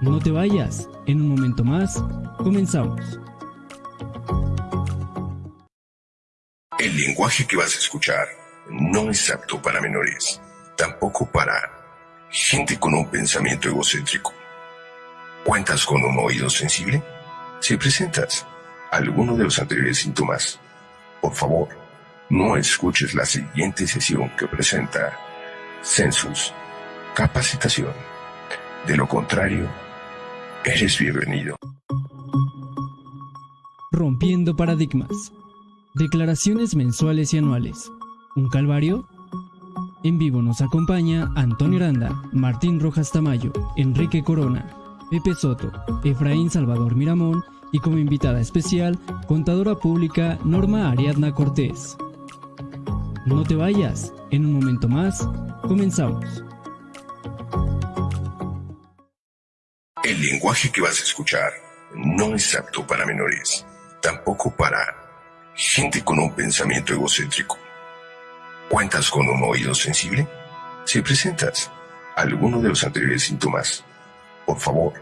No te vayas, en un momento más, comenzamos. El lenguaje que vas a escuchar no es apto para menores, tampoco para gente con un pensamiento egocéntrico. ¿Cuentas con un oído sensible? Si presentas alguno de los anteriores síntomas, por favor, no escuches la siguiente sesión que presenta Census Capacitación. De lo contrario, eres bienvenido. Rompiendo paradigmas. Declaraciones mensuales y anuales. ¿Un calvario? En vivo nos acompaña Antonio Aranda, Martín Rojas Tamayo, Enrique Corona, Pepe Soto, Efraín Salvador Miramón y como invitada especial, contadora pública Norma Ariadna Cortés. No te vayas, en un momento más, comenzamos. El lenguaje que vas a escuchar no es apto para menores, tampoco para gente con un pensamiento egocéntrico. ¿Cuentas con un oído sensible? Si presentas alguno de los anteriores síntomas, por favor,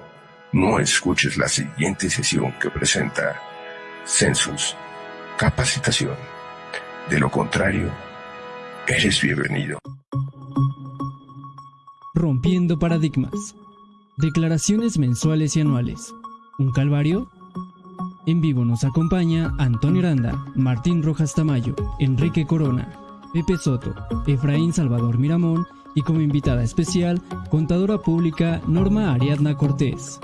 no escuches la siguiente sesión que presenta Census Capacitación. De lo contrario, eres bienvenido. Rompiendo paradigmas. Declaraciones mensuales y anuales. ¿Un calvario? En vivo nos acompaña Antonio Aranda, Martín Rojas Tamayo, Enrique Corona, Pepe Soto, Efraín Salvador Miramón y como invitada especial, contadora pública Norma Ariadna Cortés.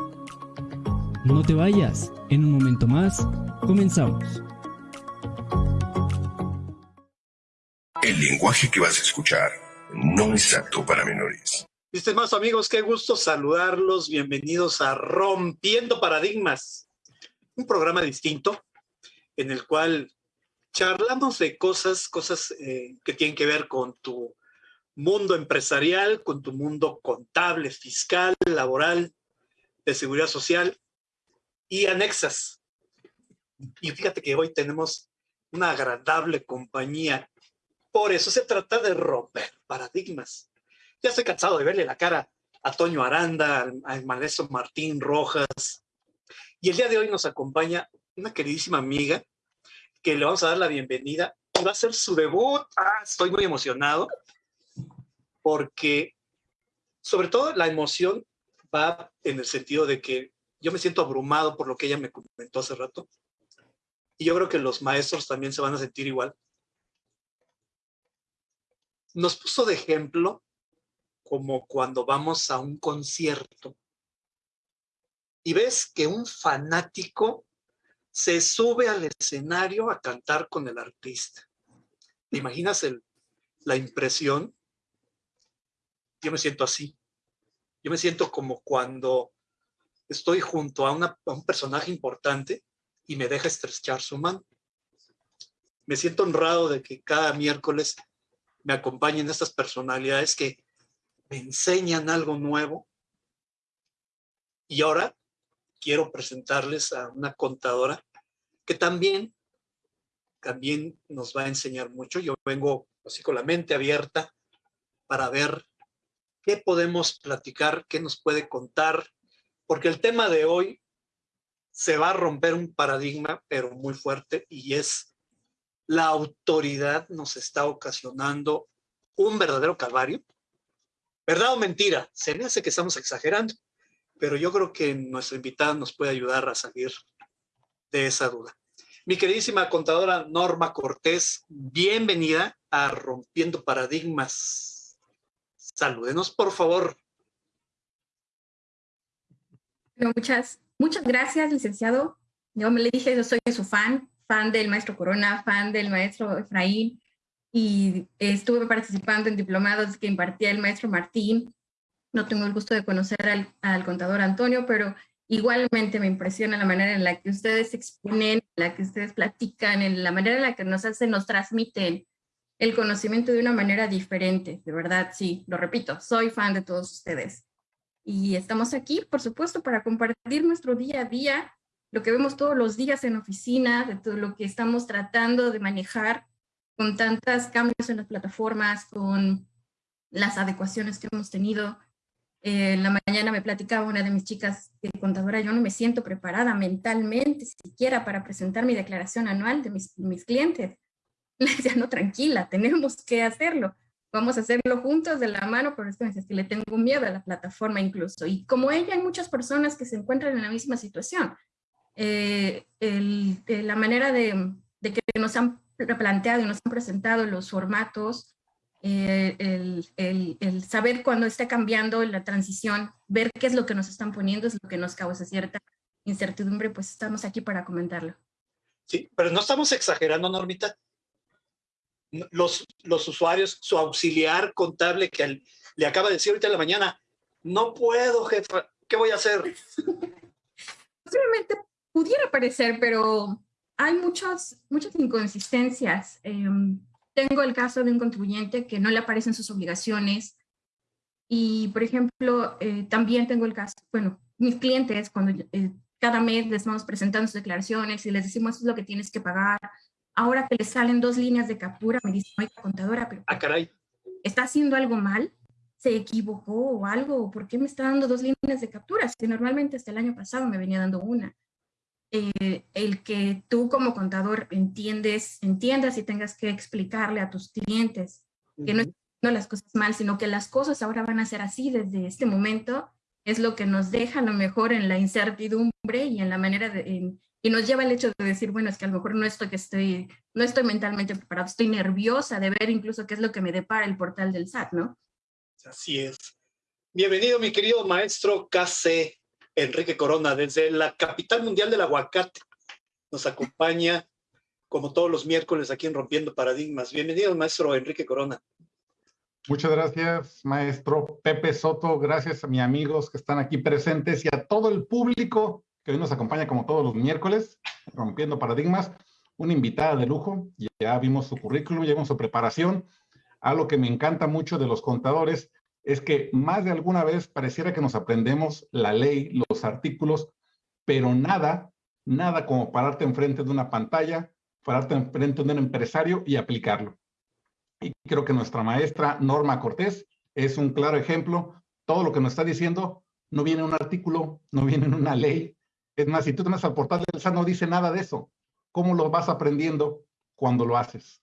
No te vayas, en un momento más, comenzamos. El lenguaje que vas a escuchar no es apto para menores. Mis estimados amigos, qué gusto saludarlos. Bienvenidos a Rompiendo Paradigmas, un programa distinto en el cual charlamos de cosas, cosas eh, que tienen que ver con tu mundo empresarial, con tu mundo contable, fiscal, laboral, de seguridad social y anexas. Y fíjate que hoy tenemos una agradable compañía por eso se trata de romper paradigmas. Ya estoy cansado de verle la cara a Toño Aranda, al, maestro Martín Rojas. Y el día de hoy nos acompaña una queridísima amiga que le vamos a dar la bienvenida y va a ser su debut. Ah, estoy muy emocionado porque sobre todo la emoción va en el sentido de que yo me siento abrumado por lo que ella me comentó hace rato. Y yo creo que los maestros también se van a sentir igual nos puso de ejemplo como cuando vamos a un concierto y ves que un fanático se sube al escenario a cantar con el artista. ¿Te imaginas el, la impresión? Yo me siento así. Yo me siento como cuando estoy junto a, a un personaje importante y me deja estrechar su mano. Me siento honrado de que cada miércoles me acompañen estas personalidades que me enseñan algo nuevo. Y ahora quiero presentarles a una contadora que también, también nos va a enseñar mucho. Yo vengo así con la mente abierta para ver qué podemos platicar, qué nos puede contar, porque el tema de hoy se va a romper un paradigma, pero muy fuerte, y es la autoridad nos está ocasionando un verdadero calvario. ¿Verdad o mentira? Se me hace que estamos exagerando, pero yo creo que nuestra invitada nos puede ayudar a salir de esa duda. Mi queridísima contadora Norma Cortés, bienvenida a Rompiendo Paradigmas. Salúdenos, por favor. muchas, muchas gracias, licenciado. Yo me le dije, yo soy su fan, fan del maestro Corona, fan del maestro Efraín, y estuve participando en diplomados que impartía el maestro Martín. No tengo el gusto de conocer al, contador Antonio, pero igualmente me impresiona la manera en la que ustedes exponen, en la que ustedes platican, en la manera en la que nos hacen, nos transmiten el conocimiento de una manera diferente. De verdad, sí, lo repito, soy fan de todos ustedes. Y estamos aquí, por supuesto, para compartir nuestro día a día, lo que vemos todos los días en oficina, de todo lo que estamos tratando de manejar con tantos cambios en las plataformas, con las adecuaciones que hemos tenido. Eh, en la mañana me platicaba una de mis chicas de contadora, yo no me siento preparada mentalmente siquiera para presentar mi declaración anual de mis, mis clientes. Le decía, no, tranquila, tenemos que hacerlo. Vamos a hacerlo juntos de la mano, pero es que, es que le tengo miedo a la plataforma incluso. Y como ella, hay muchas personas que se encuentran en la misma situación. Eh, el, la manera de, de, que nos han planteado y nos han presentado los formatos, eh, el, el, el, saber cuándo está cambiando la transición, ver qué es lo que nos están poniendo, es lo que nos causa cierta incertidumbre, pues estamos aquí para comentarlo. Sí, pero no estamos exagerando, Normita. Los, los usuarios, su auxiliar contable que le acaba de decir ahorita en la mañana, no puedo, jefa, ¿qué voy a hacer? Posiblemente pudiera parecer, pero hay muchas, muchas inconsistencias. Eh, tengo el caso de un contribuyente que no le aparecen sus obligaciones y, por ejemplo, eh, también tengo el caso, bueno, mis clientes, cuando eh, cada mes les vamos presentando sus declaraciones y les decimos eso es lo que tienes que pagar, ahora que les salen dos líneas de captura, me dicen, oiga, contadora, pero ah, caray. ¿está haciendo algo mal? ¿Se equivocó o algo? ¿Por qué me está dando dos líneas de captura? Si normalmente hasta el año pasado me venía dando una. Eh, el que tú como contador entiendes, entiendas y tengas que explicarle a tus clientes que no las cosas mal, sino que las cosas ahora van a ser así desde este momento, es lo que nos deja a lo mejor en la incertidumbre y en la manera de, y nos lleva el hecho de decir, bueno, es que a lo mejor no estoy, que estoy, no estoy mentalmente preparado, estoy nerviosa de ver incluso qué es lo que me depara el portal del SAT, ¿no? Así es. Bienvenido, mi querido maestro KC. Enrique Corona, desde la capital mundial del aguacate. Nos acompaña, como todos los miércoles, aquí en Rompiendo Paradigmas. Bienvenido, maestro Enrique Corona. Muchas gracias, maestro Pepe Soto. Gracias a mis amigos que están aquí presentes y a todo el público que hoy nos acompaña como todos los miércoles, Rompiendo Paradigmas. Una invitada de lujo. Ya vimos su currículum, ya vimos su preparación. Algo que me encanta mucho de los contadores es que más de alguna vez pareciera que nos aprendemos la ley, los artículos, pero nada, nada como pararte enfrente de una pantalla, pararte enfrente de un empresario y aplicarlo. Y creo que nuestra maestra Norma Cortés es un claro ejemplo. Todo lo que nos está diciendo no viene en un artículo, no viene en una ley. Es más, si tú te vas al portal del SAT no dice nada de eso. ¿Cómo lo vas aprendiendo cuando lo haces?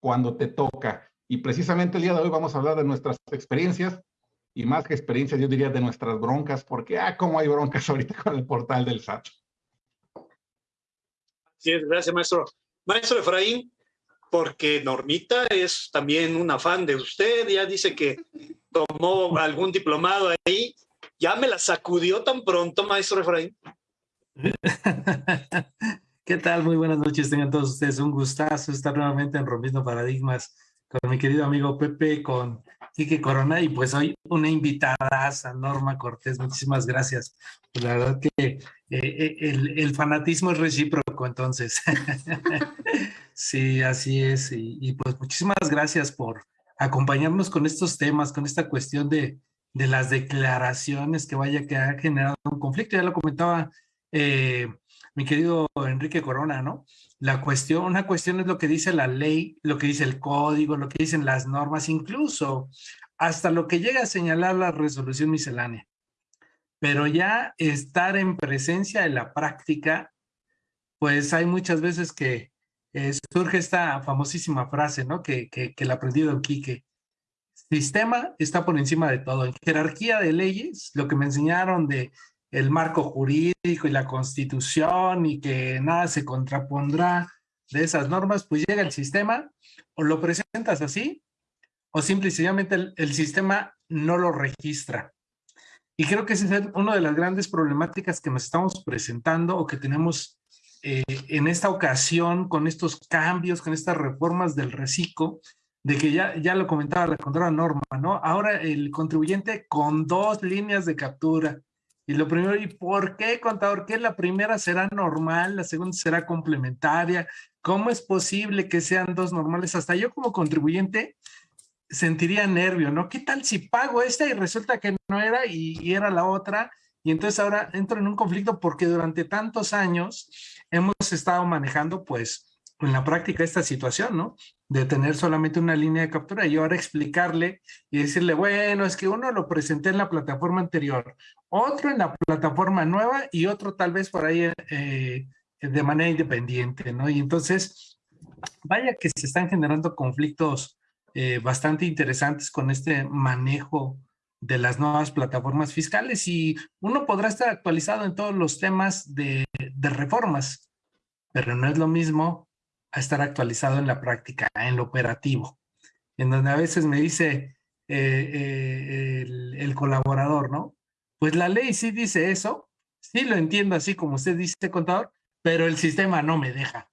Cuando te toca. Y precisamente el día de hoy vamos a hablar de nuestras experiencias y más que experiencias, yo diría de nuestras broncas, porque, ah, cómo hay broncas ahorita con el portal del SAT. Sí, gracias, maestro. Maestro Efraín, porque Normita es también una fan de usted, ya dice que tomó algún diplomado ahí, ya me la sacudió tan pronto, maestro Efraín. ¿Qué tal? Muy buenas noches, tengan todos ustedes un gustazo estar nuevamente en Rompiendo Paradigmas con mi querido amigo Pepe, con Quique Corona y pues hoy una invitada a Norma Cortés. Muchísimas gracias. Pues, la verdad que eh, eh, el, fanatismo es recíproco, entonces. sí, así es. Y, y, pues muchísimas gracias por acompañarnos con estos temas, con esta cuestión de, de las declaraciones que vaya que ha generado un conflicto. Ya lo comentaba eh, mi querido Enrique Corona, ¿no? La cuestión, una cuestión es lo que dice la ley, lo que dice el código, lo que dicen las normas, incluso hasta lo que llega a señalar la resolución miscelánea. Pero ya estar en presencia de la práctica, pues hay muchas veces que eh, surge esta famosísima frase, ¿no? Que, que, que la aprendido en Quique. Sistema está por encima de todo. En jerarquía de leyes, lo que me enseñaron de el marco jurídico y la constitución y que nada se contrapondrá de esas normas, pues llega el sistema o lo presentas así o simple y sencillamente el, sistema no lo registra. Y creo que esa es una de las grandes problemáticas que nos estamos presentando o que tenemos eh, en esta ocasión con estos cambios, con estas reformas del reciclo, de que ya, ya lo comentaba la controla Norma, ¿no? Ahora el contribuyente con dos líneas de captura, y lo primero, ¿y por qué, contador? ¿Qué la primera será normal, la segunda será complementaria? ¿Cómo es posible que sean dos normales? Hasta yo como contribuyente sentiría nervio, ¿no? ¿Qué tal si pago esta y resulta que no era y, y era la otra? Y entonces ahora entro en un conflicto porque durante tantos años hemos estado manejando pues en la práctica esta situación, ¿no? De tener solamente una línea de captura y ahora explicarle y decirle, bueno, es que uno lo presenté en la plataforma anterior, otro en la plataforma nueva y otro tal vez por ahí eh, de manera independiente, ¿no? Y entonces, vaya que se están generando conflictos eh, bastante interesantes con este manejo de las nuevas plataformas fiscales y uno podrá estar actualizado en todos los temas de, de reformas, pero no es lo mismo a estar actualizado en la práctica, en lo operativo, en donde a veces me dice eh, eh, el, colaborador, ¿no? Pues la ley sí dice eso, sí lo entiendo así como usted dice, contador, pero el sistema no me deja.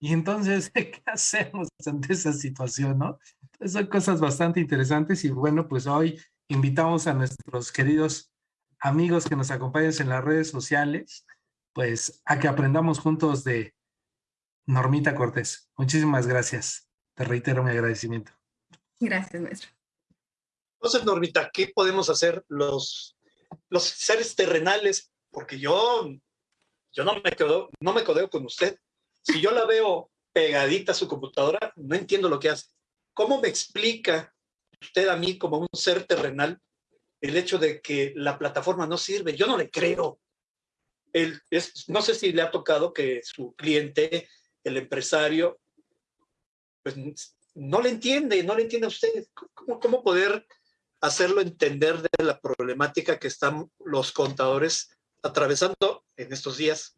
Y entonces, ¿qué hacemos ante esa situación, no? son cosas bastante interesantes y bueno, pues hoy invitamos a nuestros queridos amigos que nos acompañan en las redes sociales, pues a que aprendamos juntos de, Normita Cortés, muchísimas gracias. Te reitero mi agradecimiento. Gracias, maestro. Entonces, Normita, ¿qué podemos hacer los, los seres terrenales? Porque yo, yo no, me quedo, no me codeo con usted. Si yo la veo pegadita a su computadora, no entiendo lo que hace. ¿Cómo me explica usted a mí como un ser terrenal el hecho de que la plataforma no sirve? Yo no le creo. El, es, no sé si le ha tocado que su cliente el empresario, pues no le entiende, no le entiende a usted. ¿Cómo, cómo poder hacerlo entender de la problemática que están los contadores atravesando en estos días?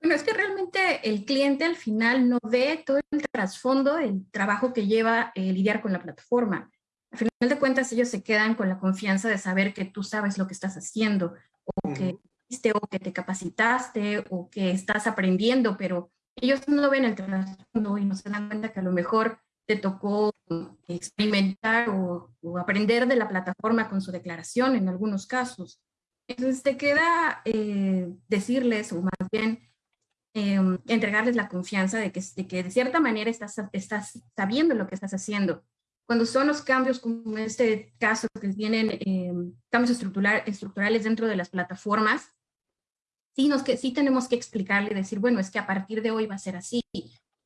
Bueno, es que realmente el cliente al final no ve todo el trasfondo, el trabajo que lleva eh, lidiar con la plataforma. Al final de cuentas, ellos se quedan con la confianza de saber que tú sabes lo que estás haciendo o que o que te capacitaste o que estás aprendiendo, pero ellos no ven el trasfondo y no se dan cuenta que a lo mejor te tocó experimentar o, aprender de la plataforma con su declaración en algunos casos. Entonces te queda eh, decirles, o más bien em, entregarles la confianza de que, de que de cierta manera estás, estás sabiendo lo que estás haciendo cuando son los cambios como en este caso que tienen em, cambios estructurales dentro de las plataformas, sí, tenemos que explicarle y decir, bueno, es que a partir de hoy va a ser así,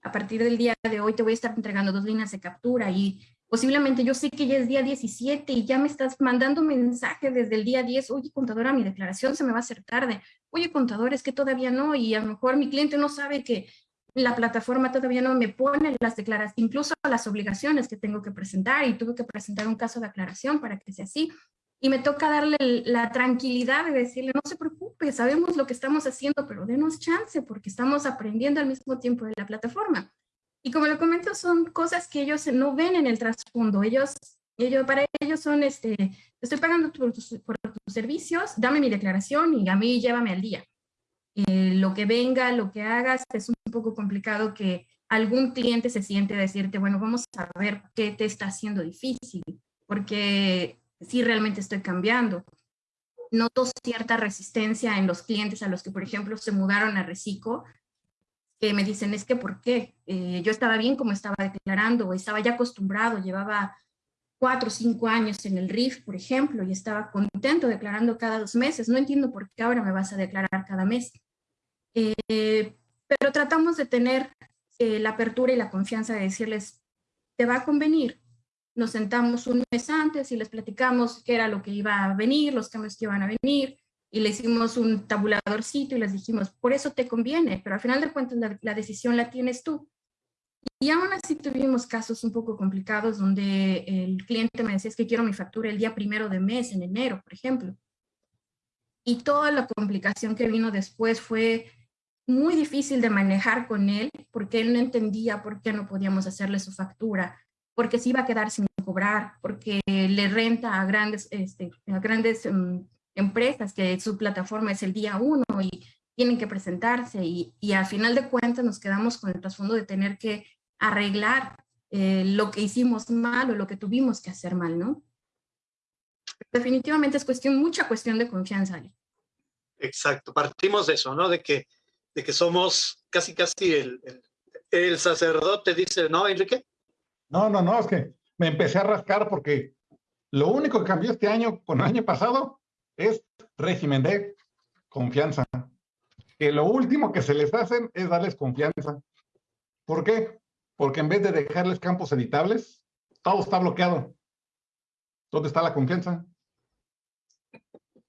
a partir del día de hoy te voy a estar entregando dos líneas de captura y posiblemente yo sé que ya es día 17 y ya me estás mandando mensaje desde el día 10, oye contadora, mi declaración se me va a hacer tarde, oye contador, es que todavía no y a lo mejor mi cliente no sabe que la plataforma todavía no me pone las declaraciones, incluso las obligaciones que tengo que presentar y tuve que presentar un caso de aclaración para que sea así y me toca darle la tranquilidad de decirle, no se preocupe, sabemos lo que estamos haciendo, pero denos chance porque estamos aprendiendo al mismo tiempo de la plataforma. Y como lo comento, son cosas que ellos no ven en el trasfondo. Ellos, ellos para ellos son, este, estoy pagando por tus, por tus servicios, dame mi declaración y a mí llévame al día. Eh, lo que venga, lo que hagas, es un poco complicado que algún cliente se siente decirte, bueno, vamos a ver qué te está haciendo difícil, porque si realmente estoy cambiando. Noto cierta resistencia en los clientes a los que, por ejemplo, se mudaron a Recico, que me dicen, es que ¿por qué? Eh, yo estaba bien como estaba declarando, estaba ya acostumbrado, llevaba cuatro o cinco años en el RIF, por ejemplo, y estaba contento declarando cada dos meses. No entiendo por qué ahora me vas a declarar cada mes. Eh, pero tratamos de tener eh, la apertura y la confianza de decirles, te va a convenir, nos sentamos un mes antes y les platicamos qué era lo que iba a venir, los cambios que iban a venir, y le hicimos un tabuladorcito y les dijimos, por eso te conviene, pero al final de cuentas la, decisión la tienes tú. Y aún así tuvimos casos un poco complicados donde el cliente me decía, es que quiero mi factura el día primero de mes, en enero, por ejemplo. Y toda la complicación que vino después fue muy difícil de manejar con él, porque él no entendía por qué no podíamos hacerle su factura, porque se iba a quedar sin cobrar, porque le renta a grandes, este, a grandes em, empresas que su plataforma es el día uno y tienen que presentarse y, y al final de cuentas nos quedamos con el trasfondo de tener que arreglar eh, lo que hicimos mal o lo que tuvimos que hacer mal, ¿no? Definitivamente es cuestión, mucha cuestión de confianza. Exacto, partimos de eso, ¿no? De que, de que somos casi, casi el, el, el sacerdote dice, ¿no, Enrique? No, no, no, es que me empecé a rascar porque lo único que cambió este año con el año pasado es régimen de confianza. Que lo último que se les hacen es darles confianza. ¿Por qué? Porque en vez de dejarles campos editables, todo está bloqueado. ¿Dónde está la confianza?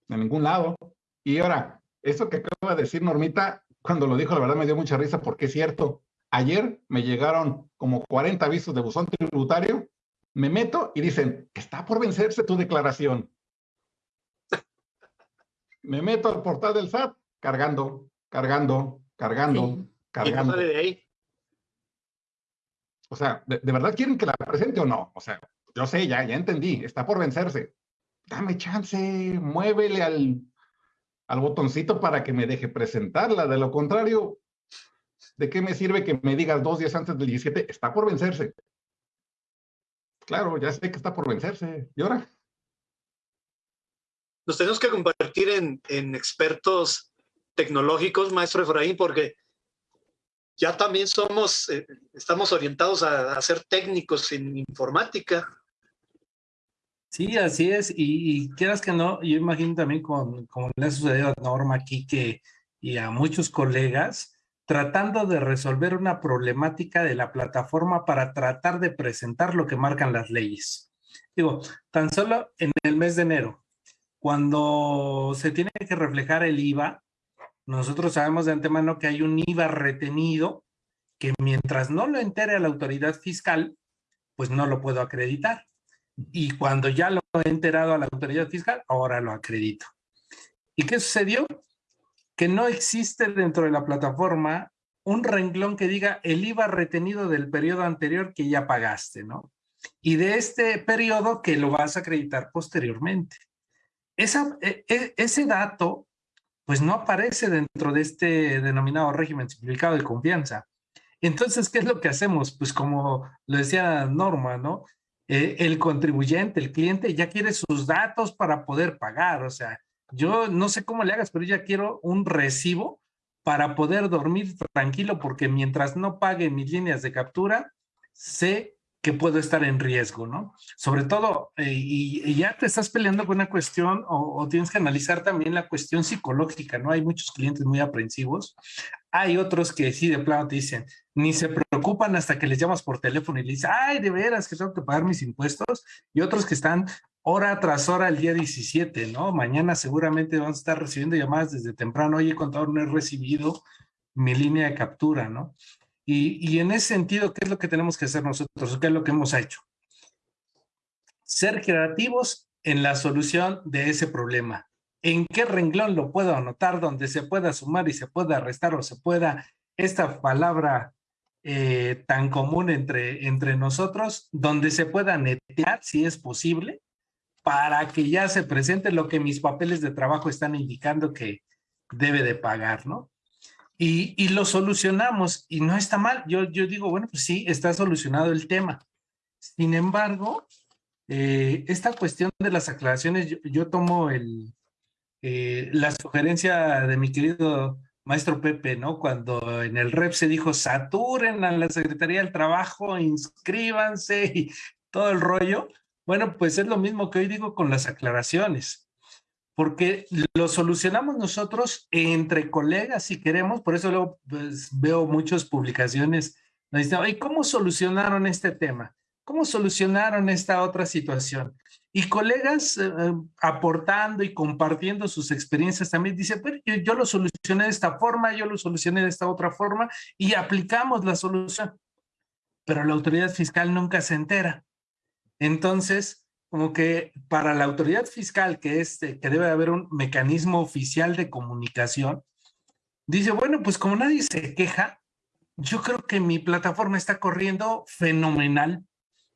En ningún lado. Y ahora, eso que acaba de decir Normita, cuando lo dijo, la verdad me dio mucha risa porque es cierto. Ayer me llegaron como 40 avisos de buzón tributario, me meto y dicen, está por vencerse tu declaración. Me meto al portal del SAT, cargando, cargando, cargando, cargando. de ahí. O sea, ¿de, verdad quieren que la presente o no? O sea, yo sé, ya, ya entendí, está por vencerse. Dame chance, muévele al, al botoncito para que me deje presentarla. De lo contrario, ¿de qué me sirve que me digas dos días antes del 17? Está por vencerse. Claro, ya sé que está por vencerse. ¿Y ahora? Nos tenemos que convertir en, en expertos tecnológicos, maestro Efraín, porque ya también somos, eh, estamos orientados a, ser técnicos en informática. Sí, así es. Y, quieras que no, yo imagino también con, como le ha sucedido a Norma aquí que, y a muchos colegas, tratando de resolver una problemática de la plataforma para tratar de presentar lo que marcan las leyes. Digo, tan solo en el mes de enero, cuando se tiene que reflejar el IVA, nosotros sabemos de antemano que hay un IVA retenido que mientras no lo entere la autoridad fiscal, pues no lo puedo acreditar. Y cuando ya lo he enterado a la autoridad fiscal, ahora lo acredito. ¿Y qué sucedió? Que no existe dentro de la plataforma un renglón que diga el IVA retenido del periodo anterior que ya pagaste, ¿no? Y de este periodo que lo vas a acreditar posteriormente. Esa, e, e, ese dato pues no aparece dentro de este denominado régimen simplificado de confianza. Entonces, ¿qué es lo que hacemos? Pues como lo decía Norma, ¿no? Eh, el contribuyente, el cliente ya quiere sus datos para poder pagar. O sea, yo no sé cómo le hagas, pero ya quiero un recibo para poder dormir tranquilo porque mientras no pague mis líneas de captura, sé que puedo estar en riesgo, ¿no? Sobre todo, eh, y, ya te estás peleando con una cuestión o, tienes que analizar también la cuestión psicológica, ¿no? Hay muchos clientes muy aprensivos. Hay otros que sí, de plano te dicen, ni se preocupan hasta que les llamas por teléfono y le dices, ay, de veras que tengo que pagar mis impuestos. Y otros que están hora tras hora el día 17, ¿no? Mañana seguramente vamos a estar recibiendo llamadas desde temprano. Oye, contador, no he recibido mi línea de captura, ¿no? Y, en ese sentido, ¿qué es lo que tenemos que hacer nosotros? ¿Qué es lo que hemos hecho? Ser creativos en la solución de ese problema. ¿En qué renglón lo puedo anotar donde se pueda sumar y se pueda restar o se pueda, esta palabra eh, tan común entre, entre nosotros, donde se pueda netear si es posible, para que ya se presente lo que mis papeles de trabajo están indicando que debe de pagar, ¿no? Y, lo solucionamos y no está mal. Yo, yo digo, bueno, pues sí, está solucionado el tema. Sin embargo, eh, esta cuestión de las aclaraciones, yo, tomo el, eh, la sugerencia de mi querido maestro Pepe, ¿no? Cuando en el REP se dijo, saturen a la Secretaría del Trabajo, inscríbanse y todo el rollo. Bueno, pues es lo mismo que hoy digo con las aclaraciones porque lo solucionamos nosotros entre colegas si queremos, por eso luego pues, veo muchas publicaciones, nos dicen, ¿y cómo solucionaron este tema? ¿Cómo solucionaron esta otra situación? Y colegas eh, eh, aportando y compartiendo sus experiencias también dicen, pero yo, yo, lo solucioné de esta forma, yo lo solucioné de esta otra forma y aplicamos la solución. Pero la autoridad fiscal nunca se entera. Entonces, como que para la autoridad fiscal, que, es, que debe haber un mecanismo oficial de comunicación, dice, bueno, pues como nadie se queja, yo creo que mi plataforma está corriendo fenomenal,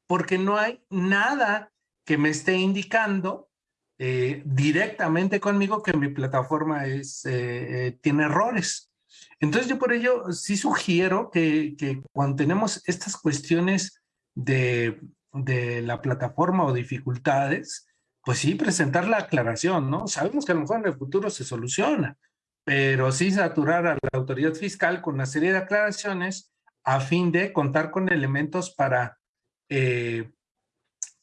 porque no hay nada que me esté indicando eh, directamente conmigo que mi plataforma es, eh, eh, tiene errores. Entonces yo por ello sí sugiero que, que cuando tenemos estas cuestiones de de la plataforma o dificultades, pues sí, presentar la aclaración, ¿no? Sabemos que a lo mejor en el futuro se soluciona, pero sí saturar a la autoridad fiscal con una serie de aclaraciones a fin de contar con elementos para eh,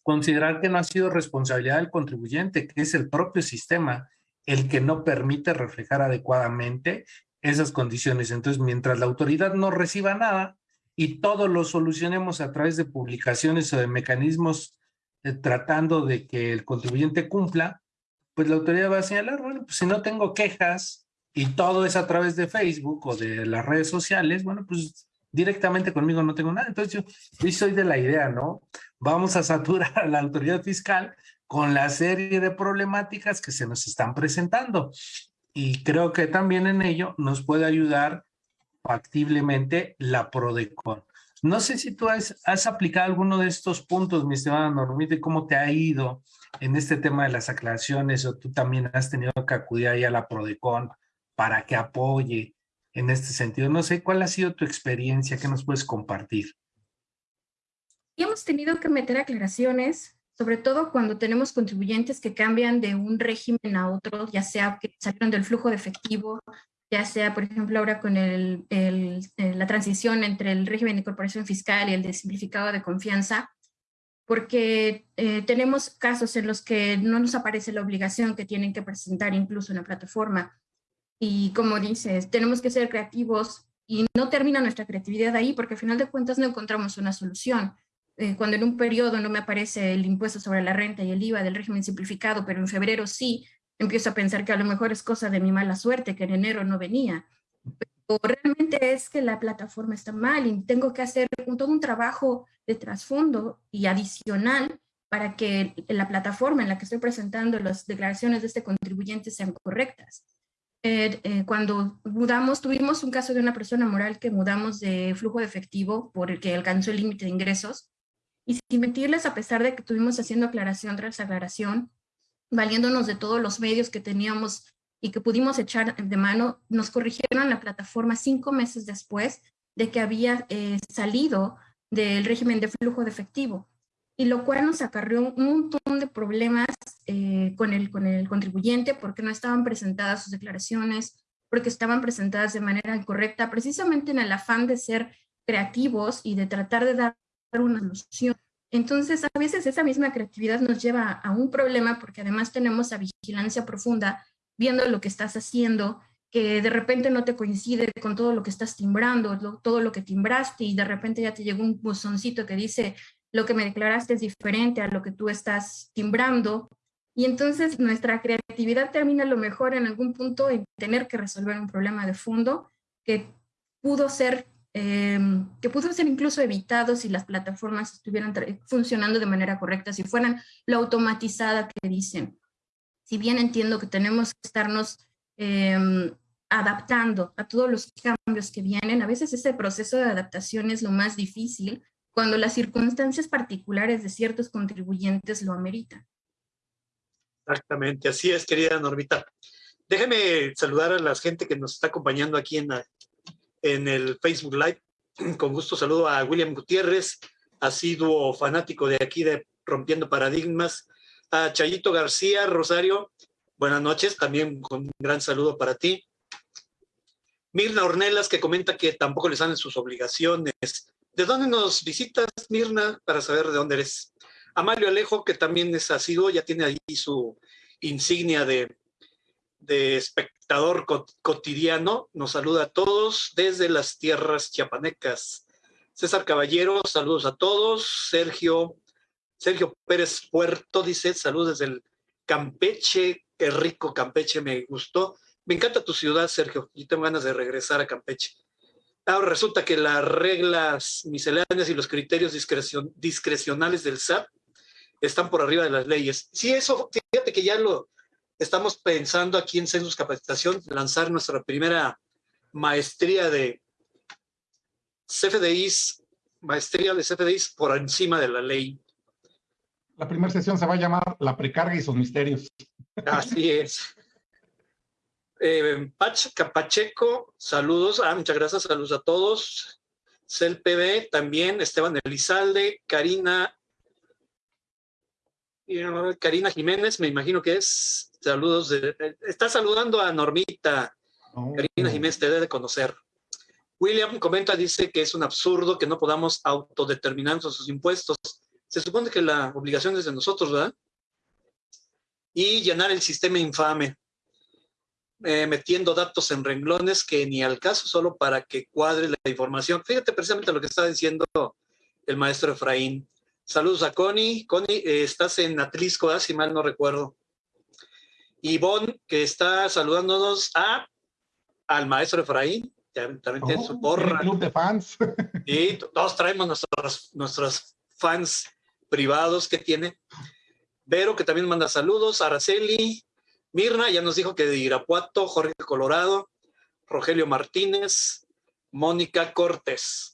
considerar que no ha sido responsabilidad del contribuyente, que es el propio sistema el que no permite reflejar adecuadamente esas condiciones. Entonces, mientras la autoridad no reciba nada, y todo lo solucionemos a través de publicaciones o de mecanismos eh, tratando de que el contribuyente cumpla, pues la autoridad va a señalar, bueno, pues si no tengo quejas y todo es a través de Facebook o de las redes sociales, bueno, pues directamente conmigo no tengo nada. Entonces yo, yo soy de la idea, ¿no? Vamos a saturar a la autoridad fiscal con la serie de problemáticas que se nos están presentando. Y creo que también en ello nos puede ayudar factiblemente la PRODECON. No sé si tú has, has, aplicado alguno de estos puntos, mi estimada Normita, y cómo te ha ido en este tema de las aclaraciones, o tú también has tenido que acudir ahí a la PRODECON para que apoye en este sentido. No sé, ¿cuál ha sido tu experiencia? ¿Qué nos puedes compartir? Hemos tenido que meter aclaraciones, sobre todo cuando tenemos contribuyentes que cambian de un régimen a otro, ya sea que salieron del flujo de efectivo, ya sea, por ejemplo, ahora con eh, la transición entre el régimen de incorporación fiscal y el de simplificado de confianza, porque eh, tenemos casos en los que no nos aparece la obligación que tienen que presentar incluso en la plataforma. Y como dices, tenemos que ser creativos y no termina nuestra creatividad ahí porque al final de cuentas no encontramos una solución. Eh, cuando en un periodo no me aparece el impuesto sobre la renta y el IVA del régimen simplificado, pero en febrero sí, empiezo a pensar que a lo mejor es cosa de mi mala suerte, que en enero no venía. Pero realmente es que la plataforma está mal y tengo que hacer todo un trabajo de trasfondo y adicional para que la plataforma en la que estoy presentando las declaraciones de este contribuyente sean correctas. Eh, eh, cuando mudamos, tuvimos un caso de una persona moral que mudamos de flujo de efectivo porque alcanzó el límite de ingresos. Y sin mentirles, a pesar de que estuvimos haciendo aclaración tras aclaración, valiéndonos de todos los medios que teníamos y que pudimos echar de mano, nos corrigieron la plataforma cinco meses después de que había eh, salido del régimen de flujo de efectivo, y lo cual nos acarreó un montón de problemas eh, con, el, con el contribuyente porque no estaban presentadas sus declaraciones, porque estaban presentadas de manera incorrecta, precisamente en el afán de ser creativos y de tratar de dar una solución entonces, a veces esa misma creatividad nos lleva a un problema porque además tenemos a vigilancia profunda viendo lo que estás haciendo, que de repente no te coincide con todo lo que estás timbrando, todo lo que timbraste y de repente ya te llegó un buzoncito que dice lo que me declaraste es diferente a lo que tú estás timbrando. Y entonces nuestra creatividad termina a lo mejor en algún punto en tener que resolver un problema de fondo que pudo ser Em, que pudo ser incluso evitado si las plataformas estuvieran funcionando de manera correcta, si fueran lo automatizada que dicen. Si bien entiendo que tenemos que estarnos em, adaptando a todos los cambios que vienen, a veces ese proceso de adaptación es lo más difícil cuando las circunstancias particulares de ciertos contribuyentes lo ameritan. Exactamente, así es, querida Normita. Déjeme saludar a la gente que nos está acompañando aquí en, en el Facebook Live. Con gusto saludo a William Gutiérrez, asiduo fanático de aquí de Rompiendo Paradigmas, a Chayito García, Rosario, buenas noches, también con un gran saludo para ti. Mirna Ornelas, que comenta que tampoco le salen sus obligaciones. ¿De dónde nos visitas, Mirna, para saber de dónde eres? A Alejo, que también es asiduo, ya tiene ahí su insignia de, de espectador cotidiano. Nos saluda a todos desde las tierras chiapanecas. César Caballero, saludos a todos. Sergio, Sergio Pérez Puerto dice, saludos desde el Campeche, qué rico Campeche, me gustó. Me encanta tu ciudad, Sergio, y tengo ganas de regresar a Campeche. Ahora resulta que las reglas misceláneas y los criterios discrecionales del SAT están por arriba de las leyes. Sí, eso, fíjate que ya lo, Estamos pensando aquí en Census Capacitación lanzar nuestra primera maestría de CFDIs, maestría de CFDIs por encima de la ley. La primera sesión se va a llamar La precarga y sus misterios. Así es. Eh, Pacheco, saludos. Ah, muchas gracias, saludos a todos. CELPB también, Esteban Elizalde, Karina Karina Jiménez, me imagino que es. Saludos. De, está saludando a Normita. Oh. Karina Jiménez te debe de conocer. William comenta, dice que es un absurdo que no podamos autodeterminar sus impuestos. Se supone que la obligación es de nosotros, ¿verdad? Y llenar el sistema infame. eh, metiendo datos en renglones que ni al caso, solo para que cuadre la información. Fíjate precisamente lo que está diciendo el maestro Efraín. Saludos a Connie. Connie, eh, estás en Atlisco, ¿ah? si mal no recuerdo. Ivonne, que está saludándonos a, al maestro Efraín. También tiene su Oh, porra. club de fans. Y todos traemos nuestros, nuestros fans privados que tiene. Vero, que también manda saludos. Araceli. Mirna, ya nos dijo que de Irapuato. Jorge Colorado. Rogelio Martínez. Mónica Cortés.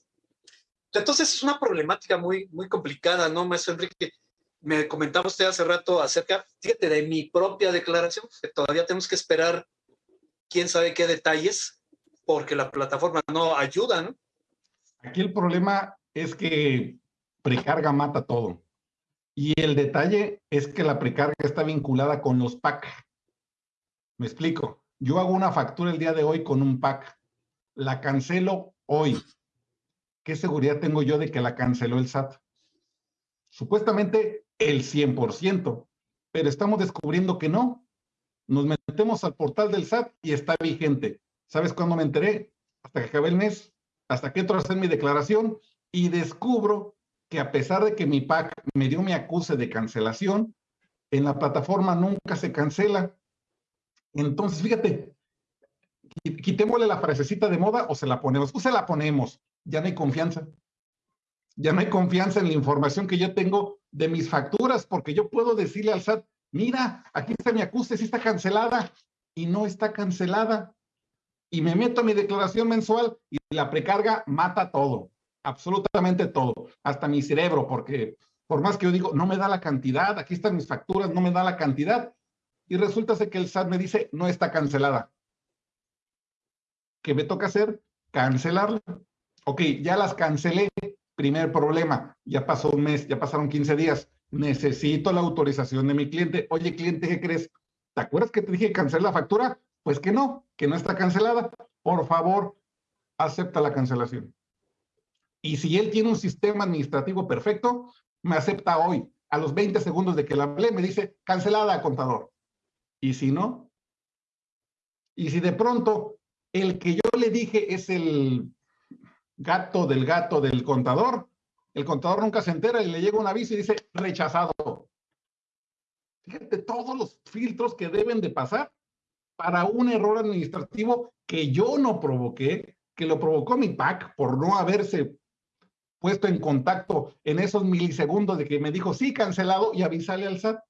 Entonces es una problemática muy, muy complicada, ¿no, maestro Enrique? Me comentaba usted hace rato acerca, fíjate, de mi propia declaración, que todavía tenemos que esperar quién sabe qué detalles, porque la plataforma no ayuda, ¿no? Aquí el problema es que precarga mata todo. Y el detalle es que la precarga está vinculada con los PAC. Me explico. Yo hago una factura el día de hoy con un PAC. La cancelo hoy. ¿Qué seguridad tengo yo de que la canceló el SAT? Supuestamente el 100%, pero estamos descubriendo que no. Nos metemos al portal del SAT y está vigente. ¿Sabes cuándo me enteré? Hasta que acabé el mes, hasta que entro a hacer mi declaración y descubro que a pesar de que mi PAC me dio mi acuse de cancelación, en la plataforma nunca se cancela. Entonces, fíjate, qui- quitémosle la frasecita de moda o se la ponemos. Pues se la ponemos. Ya no hay confianza. Ya no hay confianza en la información que yo tengo de mis facturas, porque yo puedo decirle al SAT, mira, aquí está mi acuse, sí está cancelada, y no está cancelada. Y me meto a mi declaración mensual y la precarga mata todo, absolutamente todo, hasta mi cerebro, porque por más que yo digo, no me da la cantidad, aquí están mis facturas, no me da la cantidad, y resulta que el SAT me dice, no está cancelada. ¿Qué me toca hacer? Cancelarla. Ok, ya las cancelé. Primer problema, ya pasó un mes, ya pasaron 15 días. Necesito la autorización de mi cliente. Oye, cliente, ¿qué crees? ¿Te acuerdas que te dije cancelar la factura? Pues que no, que no está cancelada. Por favor, acepta la cancelación. Y si él tiene un sistema administrativo perfecto, me acepta hoy. A los 20 segundos de que la hablé, me dice, cancelada, contador. Y si no, y si de pronto el que yo le dije es el gato del gato del contador, el contador nunca se entera y le llega un aviso y dice rechazado. Fíjate todos los filtros que deben de pasar para un error administrativo que yo no provoqué, que lo provocó mi PAC por no haberse puesto en contacto en esos milisegundos de que me dijo sí cancelado y avisarle al SAT.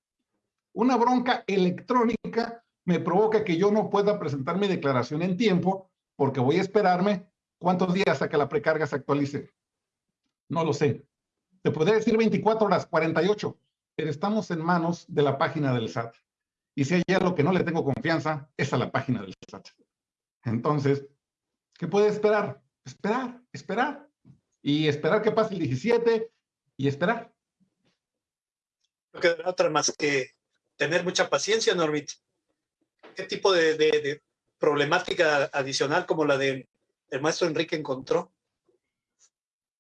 Una bronca electrónica me provoca que yo no pueda presentar mi declaración en tiempo porque voy a esperarme cuántos días a que la precarga se actualice. No lo sé. Te podría decir 24 horas, 48, pero estamos en manos de la página del SAT. Y si hay algo que no le tengo confianza, es a la página del SAT. Entonces, ¿qué puede esperar? Esperar, esperar. Y esperar que pase el 17 y esperar. No quedará otra más que tener mucha paciencia, Normit. ¿Qué tipo de, de, de problemática adicional como la del el maestro Enrique encontró?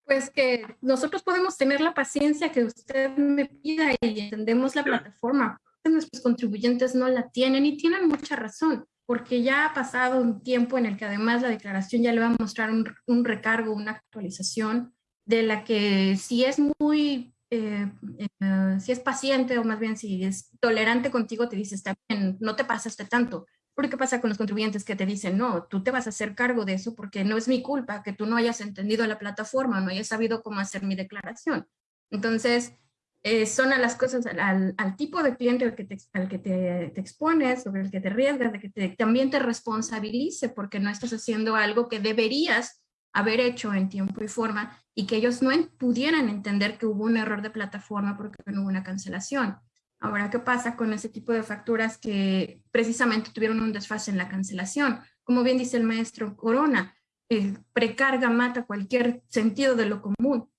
Pues que nosotros podemos tener la paciencia que usted me pida y entendemos la plataforma. Nuestros contribuyentes no la tienen y tienen mucha razón, porque ya ha pasado un tiempo en el que además la declaración ya le va a mostrar un, un recargo, una actualización de la que si es muy, eh, eh, si es paciente o más bien si es tolerante contigo, te dice, está bien, no te pasaste tanto. Pero ¿qué pasa con los contribuyentes que te dicen, no, tú te vas a hacer cargo de eso porque no es mi culpa que tú no hayas entendido la plataforma, no hayas sabido cómo hacer mi declaración? Entonces, eh, son a las cosas, al, tipo de cliente al que, te, al que te, expones, sobre el que te arriesgas, de que también te responsabilice porque no estás haciendo algo que deberías haber hecho en tiempo y forma y que ellos no pudieran entender que hubo un error de plataforma porque no hubo una cancelación. Ahora, ¿qué pasa con ese tipo de facturas que precisamente tuvieron un desfase en la cancelación? Como bien dice el maestro Corona, eh, precarga mata cualquier sentido de lo común.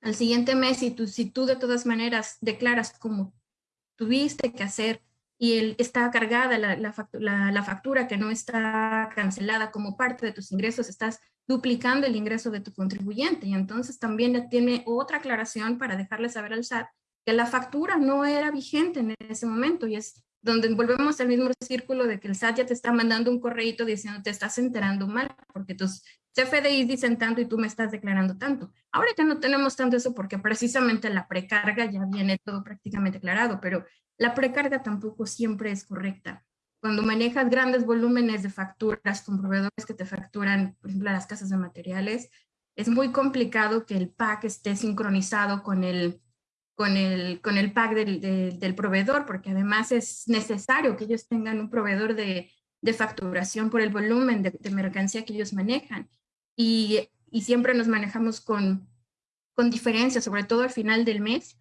Al siguiente mes, si tú, de todas maneras declaras como tuviste que hacer y está cargada la, factura, la factura que no está cancelada como parte de tus ingresos, estás duplicando el ingreso de tu contribuyente y entonces también tiene otra aclaración para dejarle saber al SAT que la factura no era vigente en ese momento y es donde volvemos al mismo círculo de que el SAT ya te está mandando un correíto diciendo te estás enterando mal, porque tus CFDIs dicen tanto y tú me estás declarando tanto. Ahora ya no tenemos tanto eso porque precisamente la precarga ya viene todo prácticamente aclarado, pero la precarga tampoco siempre es correcta. Cuando manejas grandes volúmenes de facturas con proveedores que te facturan, por ejemplo, las casas de materiales, es muy complicado que el pack esté sincronizado con el, con el, con el pack del, del proveedor, porque además es necesario que ellos tengan un proveedor de, de facturación por el volumen de, mercancía que ellos manejan. Y, y siempre nos manejamos con, con diferencias, sobre todo al final del mes,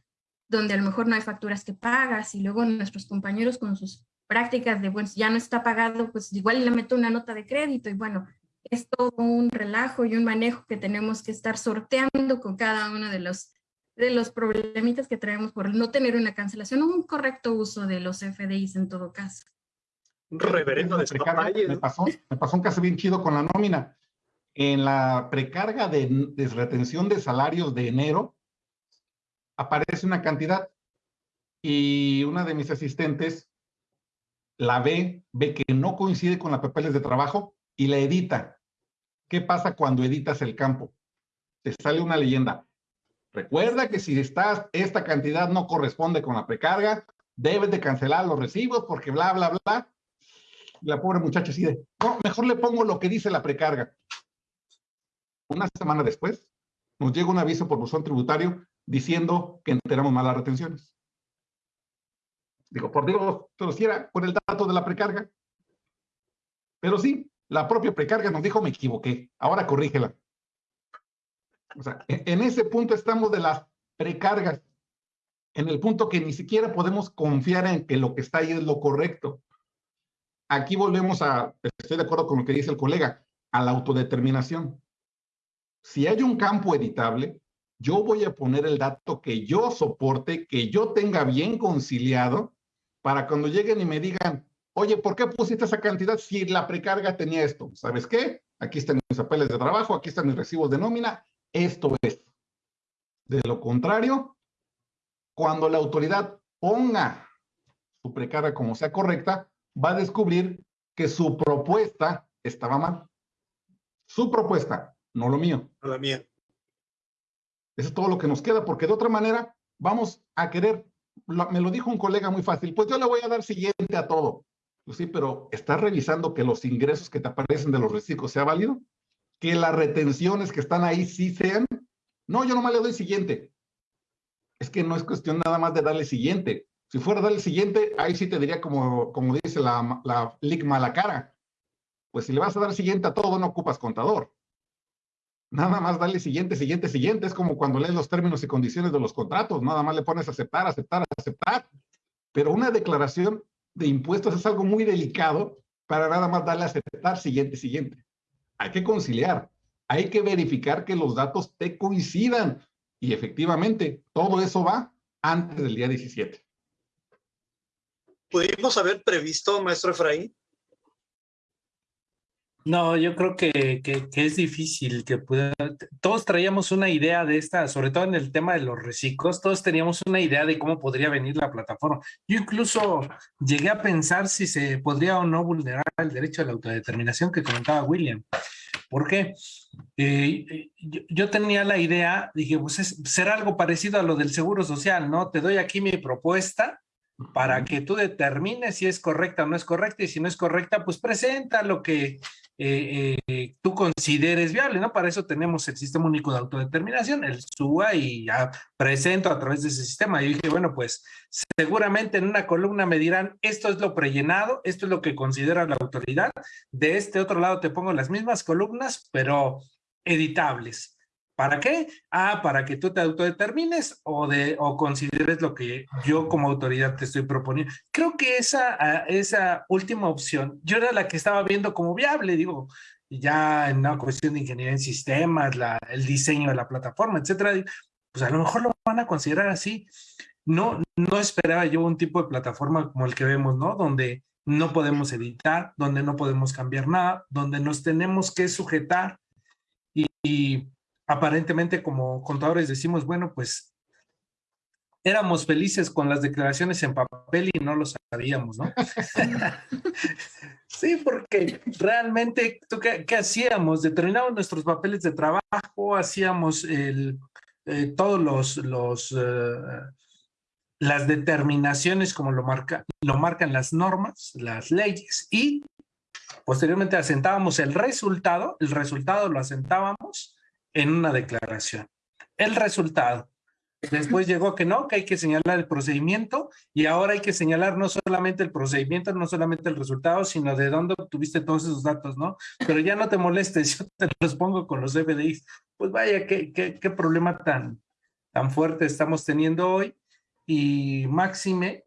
donde a lo mejor no hay facturas que pagas y luego nuestros compañeros con sus prácticas de, bueno, ya no está pagado, pues igual le meto una nota de crédito y bueno, es todo un relajo y un manejo que tenemos que estar sorteando con cada uno de los, de los problemitas que traemos por no tener una cancelación o un correcto uso de los FDIs en todo caso. Reverendo de me pasó, me pasó un caso bien chido con la nómina. En la precarga de, de retención de salarios de enero, aparece una cantidad y una de mis asistentes la ve, ve que no coincide con la papeles de trabajo y la edita. ¿Qué pasa cuando editas el campo? Te sale una leyenda. Recuerda que si estás, esta cantidad no corresponde con la precarga, debes de cancelar los recibos porque bla, bla, bla. la pobre muchacha de, no, mejor le pongo lo que dice la precarga. Una semana después, nos llega un aviso por buzón tributario diciendo que enteramos malas retenciones. Digo, por Dios, pero si era con el dato de la precarga. Pero sí, la propia precarga nos dijo, me equivoqué, ahora corrígela. O sea, e, en ese punto estamos de las precargas, en el punto que ni siquiera podemos confiar en que lo que está ahí es lo correcto. Aquí volvemos a, estoy de acuerdo con lo que dice el colega, a la autodeterminación. Si hay un campo editable, yo voy a poner el dato que yo soporte, que yo tenga bien conciliado, para cuando lleguen y me digan, oye, ¿por qué pusiste esa cantidad si la precarga tenía esto? ¿Sabes qué? Aquí están mis papeles de trabajo, aquí están mis recibos de nómina, esto es. De lo contrario, cuando la autoridad ponga su precarga como sea correcta, va a descubrir que su propuesta estaba mal. Su propuesta, no lo mío. No la mía. Eso es todo lo que nos queda, porque de otra manera vamos a querer me lo dijo un colega muy fácil, pues yo le voy a dar siguiente a todo. Pues sí, pero ¿estás revisando que los ingresos que te aparecen de los reciclos sea válido? ¿Que las retenciones que están ahí sí sean? No, yo nomás le doy siguiente. Es que no es cuestión nada más de darle siguiente. Si fuera darle siguiente, ahí sí te diría como, como dice la, la ligma a la cara. Pues si le vas a dar siguiente a todo, no ocupas contador. Nada más dale siguiente, siguiente, siguiente. Es como cuando lees los términos y condiciones de los contratos. Nada más le pones aceptar, aceptar, aceptar. Pero una declaración de impuestos es algo muy delicado para nada más darle aceptar, siguiente, siguiente. Hay que conciliar. Hay que verificar que los datos te coincidan. Y efectivamente, todo eso va antes del día 17. ¿Pudimos haber previsto, maestro Efraín, no, yo creo que, que, es difícil que pueda. Todos traíamos una idea de esta, sobre todo en el tema de los reciclos, todos teníamos una idea de cómo podría venir la plataforma. Yo incluso llegué a pensar si se podría o no vulnerar el derecho a la autodeterminación que comentaba William. ¿Por qué? Eh, yo, tenía la idea, dije, pues es, será algo parecido a lo del seguro social, ¿no? Te doy aquí mi propuesta para que tú determines si es correcta o no es correcta y si no es correcta, pues presenta lo que eh, eh, tú consideres viable, ¿no? Para eso tenemos el sistema único de autodeterminación, el SUA, y ya presento a través de ese sistema. Y dije, bueno, pues seguramente en una columna me dirán, esto es lo prellenado, esto es lo que considera la autoridad. De este otro lado te pongo las mismas columnas, pero editables. ¿Para qué? Ah, para que tú te autodetermines o, de, o consideres lo que yo como autoridad te estoy proponiendo. Creo que esa, ah, esa última opción, yo era la que estaba viendo como viable, digo, ya en una cuestión de ingeniería en sistemas, la, el diseño de la plataforma, etcétera, pues a lo mejor lo van a considerar así. No, no esperaba yo un tipo de plataforma como el que vemos, ¿no? Donde no podemos editar, donde no podemos cambiar nada, donde nos tenemos que sujetar y aparentemente como contadores decimos, bueno, pues éramos felices con las declaraciones en papel y no lo sabíamos, ¿no? sí, porque realmente, qué, hacíamos? Determinábamos nuestros papeles de trabajo, hacíamos el, eh, todos los, los eh, las determinaciones como lo, marca, lo marcan las normas, las leyes, y posteriormente asentábamos el resultado, el resultado lo asentábamos en una declaración. El resultado. Después llegó que no, que hay que señalar el procedimiento y ahora hay que señalar no solamente el procedimiento, no solamente el resultado, sino de dónde obtuviste todos esos datos, ¿no? Pero ya no te molestes, yo te los pongo con los FDIs. Pues vaya, qué, qué, qué problema tan, tan fuerte estamos teniendo hoy y máxime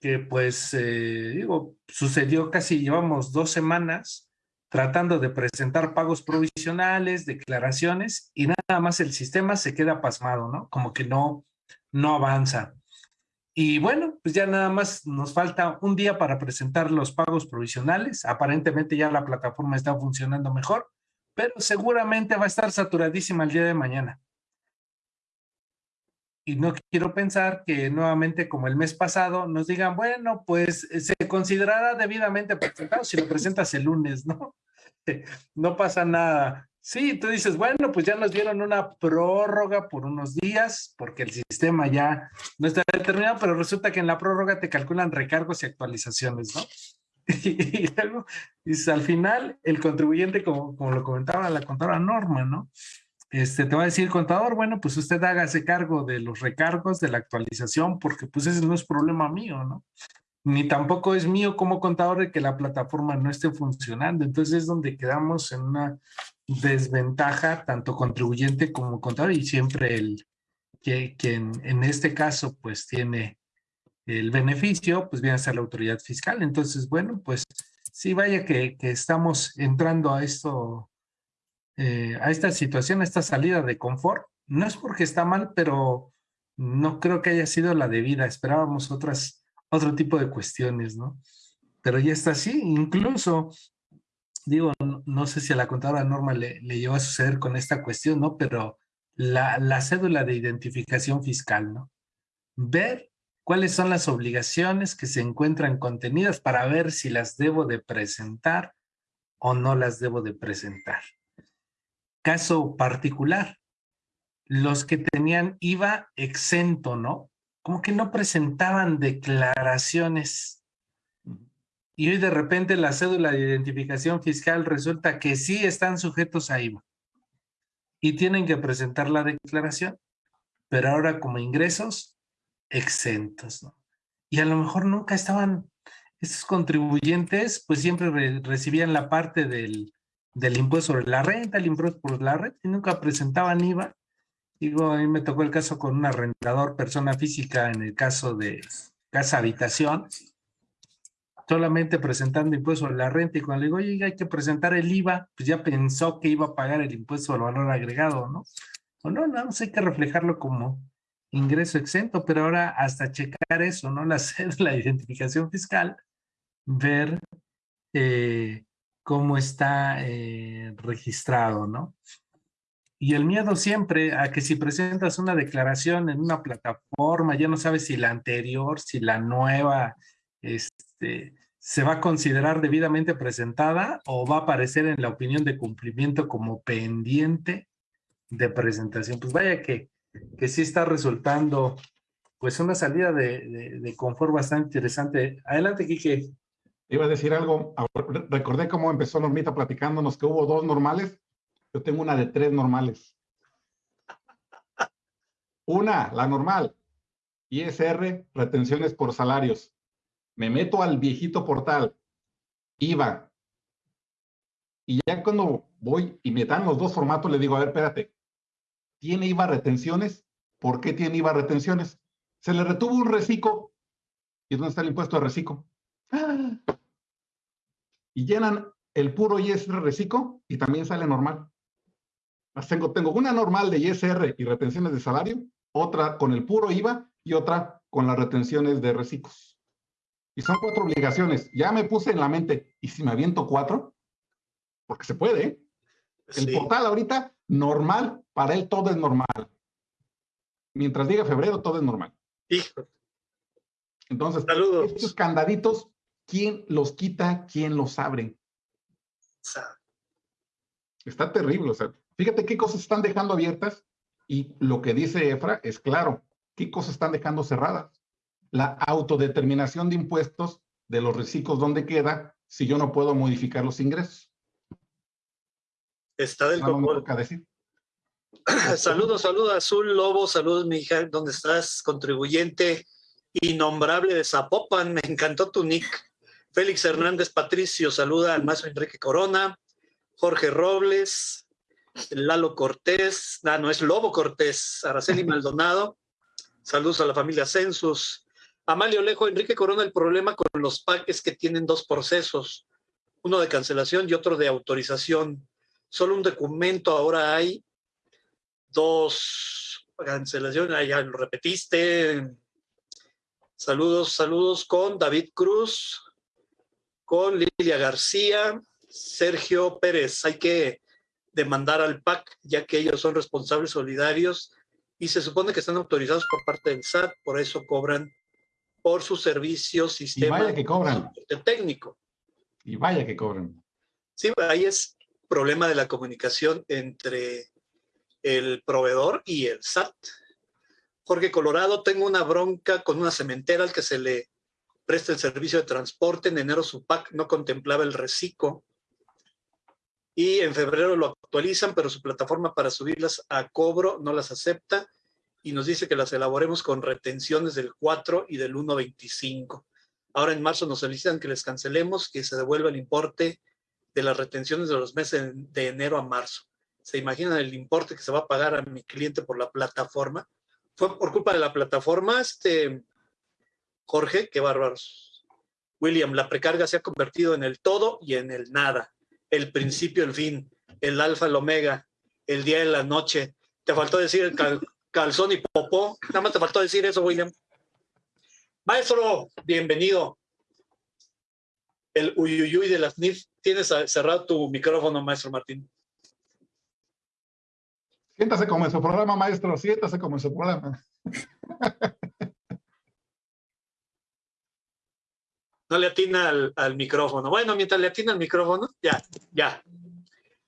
que pues, eh, digo, sucedió casi, llevamos dos semanas tratando de presentar pagos provisionales, declaraciones, y nada más el sistema se queda pasmado, ¿no? Como que no, no avanza. Y bueno, pues ya nada más nos falta un día para presentar los pagos provisionales. Aparentemente ya la plataforma está funcionando mejor, pero seguramente va a estar saturadísima el día de mañana. Y no quiero pensar que nuevamente, como el mes pasado, nos digan, bueno, pues eh, se considerará debidamente presentado si lo presentas el lunes, ¿no? No pasa nada. Sí, tú dices, bueno, pues ya nos dieron una prórroga por unos días porque el sistema ya no está determinado, pero resulta que en la prórroga te calculan recargos y actualizaciones, ¿no? Y, luego, dices, al final, el contribuyente, como, como lo comentaba la contadora Norma, ¿no? Este, te va a decir contador, bueno, pues usted hágase cargo de los recargos, de la actualización, porque pues ese no es problema mío, ¿no? Ni tampoco es mío como contador de que la plataforma no esté funcionando. Entonces es donde quedamos en una desventaja, tanto contribuyente como contador, y siempre el que, en, este caso pues tiene el beneficio, pues viene a ser la autoridad fiscal. Entonces, bueno, pues sí, vaya que estamos entrando a esto eh, a esta situación, a esta salida de confort. No es porque está mal, pero no creo que haya sido la debida. Esperábamos otras, otro tipo de cuestiones, ¿no? Pero ya está así. Incluso, digo, no, sé si a la contadora Norma le, le a suceder con esta cuestión, ¿no? Pero la, la cédula de identificación fiscal, ¿no? Ver cuáles son las obligaciones que se encuentran contenidas para ver si las debo de presentar o no las debo de presentar caso particular, los que tenían IVA exento, ¿no? Como que no presentaban declaraciones. Y hoy de repente la cédula de identificación fiscal resulta que sí están sujetos a IVA y tienen que presentar la declaración, pero ahora como ingresos exentos, ¿no? Y a lo mejor nunca estaban, estos contribuyentes pues siempre recibían la parte del, del impuesto sobre la renta, el impuesto por la renta, y nunca presentaban IVA. Digo, a mí me tocó el caso con un arrendador, persona física, en el caso de casa habitación, solamente presentando impuesto sobre la renta, y cuando le digo, oye, hay que presentar el IVA, pues ya pensó que iba a pagar el impuesto al valor agregado, ¿no? O no, no, hay que reflejarlo como ingreso exento, pero ahora hasta checar eso, ¿no? La la identificación fiscal, ver eh, cómo está eh, registrado, ¿no? Y el miedo siempre a que si presentas una declaración en una plataforma, ya no sabes si la anterior, si la nueva, este, se va a considerar debidamente presentada o va a aparecer en la opinión de cumplimiento como pendiente de presentación. Pues vaya que, que sí está resultando pues una salida de, de, de confort bastante interesante. Adelante, Quique. Iba a decir algo, recordé cómo empezó Normita platicándonos que hubo dos normales. Yo tengo una de tres normales. Una, la normal, ISR, retenciones por salarios. Me meto al viejito portal, IVA. Y ya cuando voy y me dan los dos formatos, le digo, a ver, espérate, ¿tiene IVA retenciones? ¿Por qué tiene IVA retenciones? Se le retuvo un reciclo. ¿Y dónde está el impuesto de reciclo? ¡Ah! Y llenan el puro ISR reciclo y también sale normal. Tengo, tengo una normal de ISR y retenciones de salario, otra con el puro IVA y otra con las retenciones de reciclos. Y son cuatro obligaciones. Ya me puse en la mente, ¿y si me aviento cuatro? Porque se puede. ¿eh? El portal ahorita, normal, para él todo es normal. Mientras diga febrero, todo es normal. Hijo. Entonces, Saludos. estos candaditos, ¿quién los quita? ¿Quién los abre? Está terrible. O sea, fíjate qué cosas están dejando abiertas y lo que dice Efra es claro. ¿Qué cosas están dejando cerradas? La autodeterminación de impuestos de los reciclos, ¿dónde queda si yo no puedo modificar los ingresos? Está del copón. toca decir. Saludos, saludos, Azul Lobo, saludos, mi hija, ¿dónde estás? Contribuyente innombrable de Zapopan, me encantó tu nick. Félix Hernández Patricio, saluda al maestro Enrique Corona, Jorge Robles, Lalo Cortés, ah, no, es Lobo Cortés, Araceli Maldonado, saludos a la familia Census. Amalio Lejo, Enrique Corona, el problema con los PAC es que tienen dos procesos, uno de cancelación y otro de autorización. Solo un documento ahora hay dos cancelaciones, ah, ya lo repetiste. Saludos, saludos con David Cruz, con Lilia García, Sergio Pérez. Hay que demandar al PAC, ya que ellos son responsables solidarios y se supone que están autorizados por parte del SAT, por eso cobran por sus servicios, Y sistema vaya que cobran. técnico. Y vaya que cobran. Sí, ahí es problema de la comunicación entre el proveedor y el SAT. Jorge Colorado, tengo una bronca con una cementera al que se le presta el servicio de transporte. En enero su PAC no contemplaba el reciclo y en febrero lo actualizan, pero su plataforma para subirlas a cobro no las acepta y nos dice que las elaboremos con retenciones del 4 y del 1.25. Ahora en marzo nos solicitan que les cancelemos, que se devuelva el importe de las retenciones de los meses de enero a marzo. ¿Se imaginan el importe que se va a pagar a mi cliente por la plataforma? Fue por culpa de la plataforma, este Jorge, qué bárbaros. William, la precarga se ha convertido en el todo y en el nada. El principio, el fin, el alfa, el omega, el día y la noche. Te faltó decir el cal- calzón y popó. Nada más te faltó decir eso, William. Maestro, bienvenido. El uyuyuy de las NIF. Tienes cerrado tu micrófono, maestro Martín. Siéntase como en su programa, maestro. Siéntase como en su programa. No le atina al, al micrófono. Bueno, mientras le atina al micrófono, ya, ya.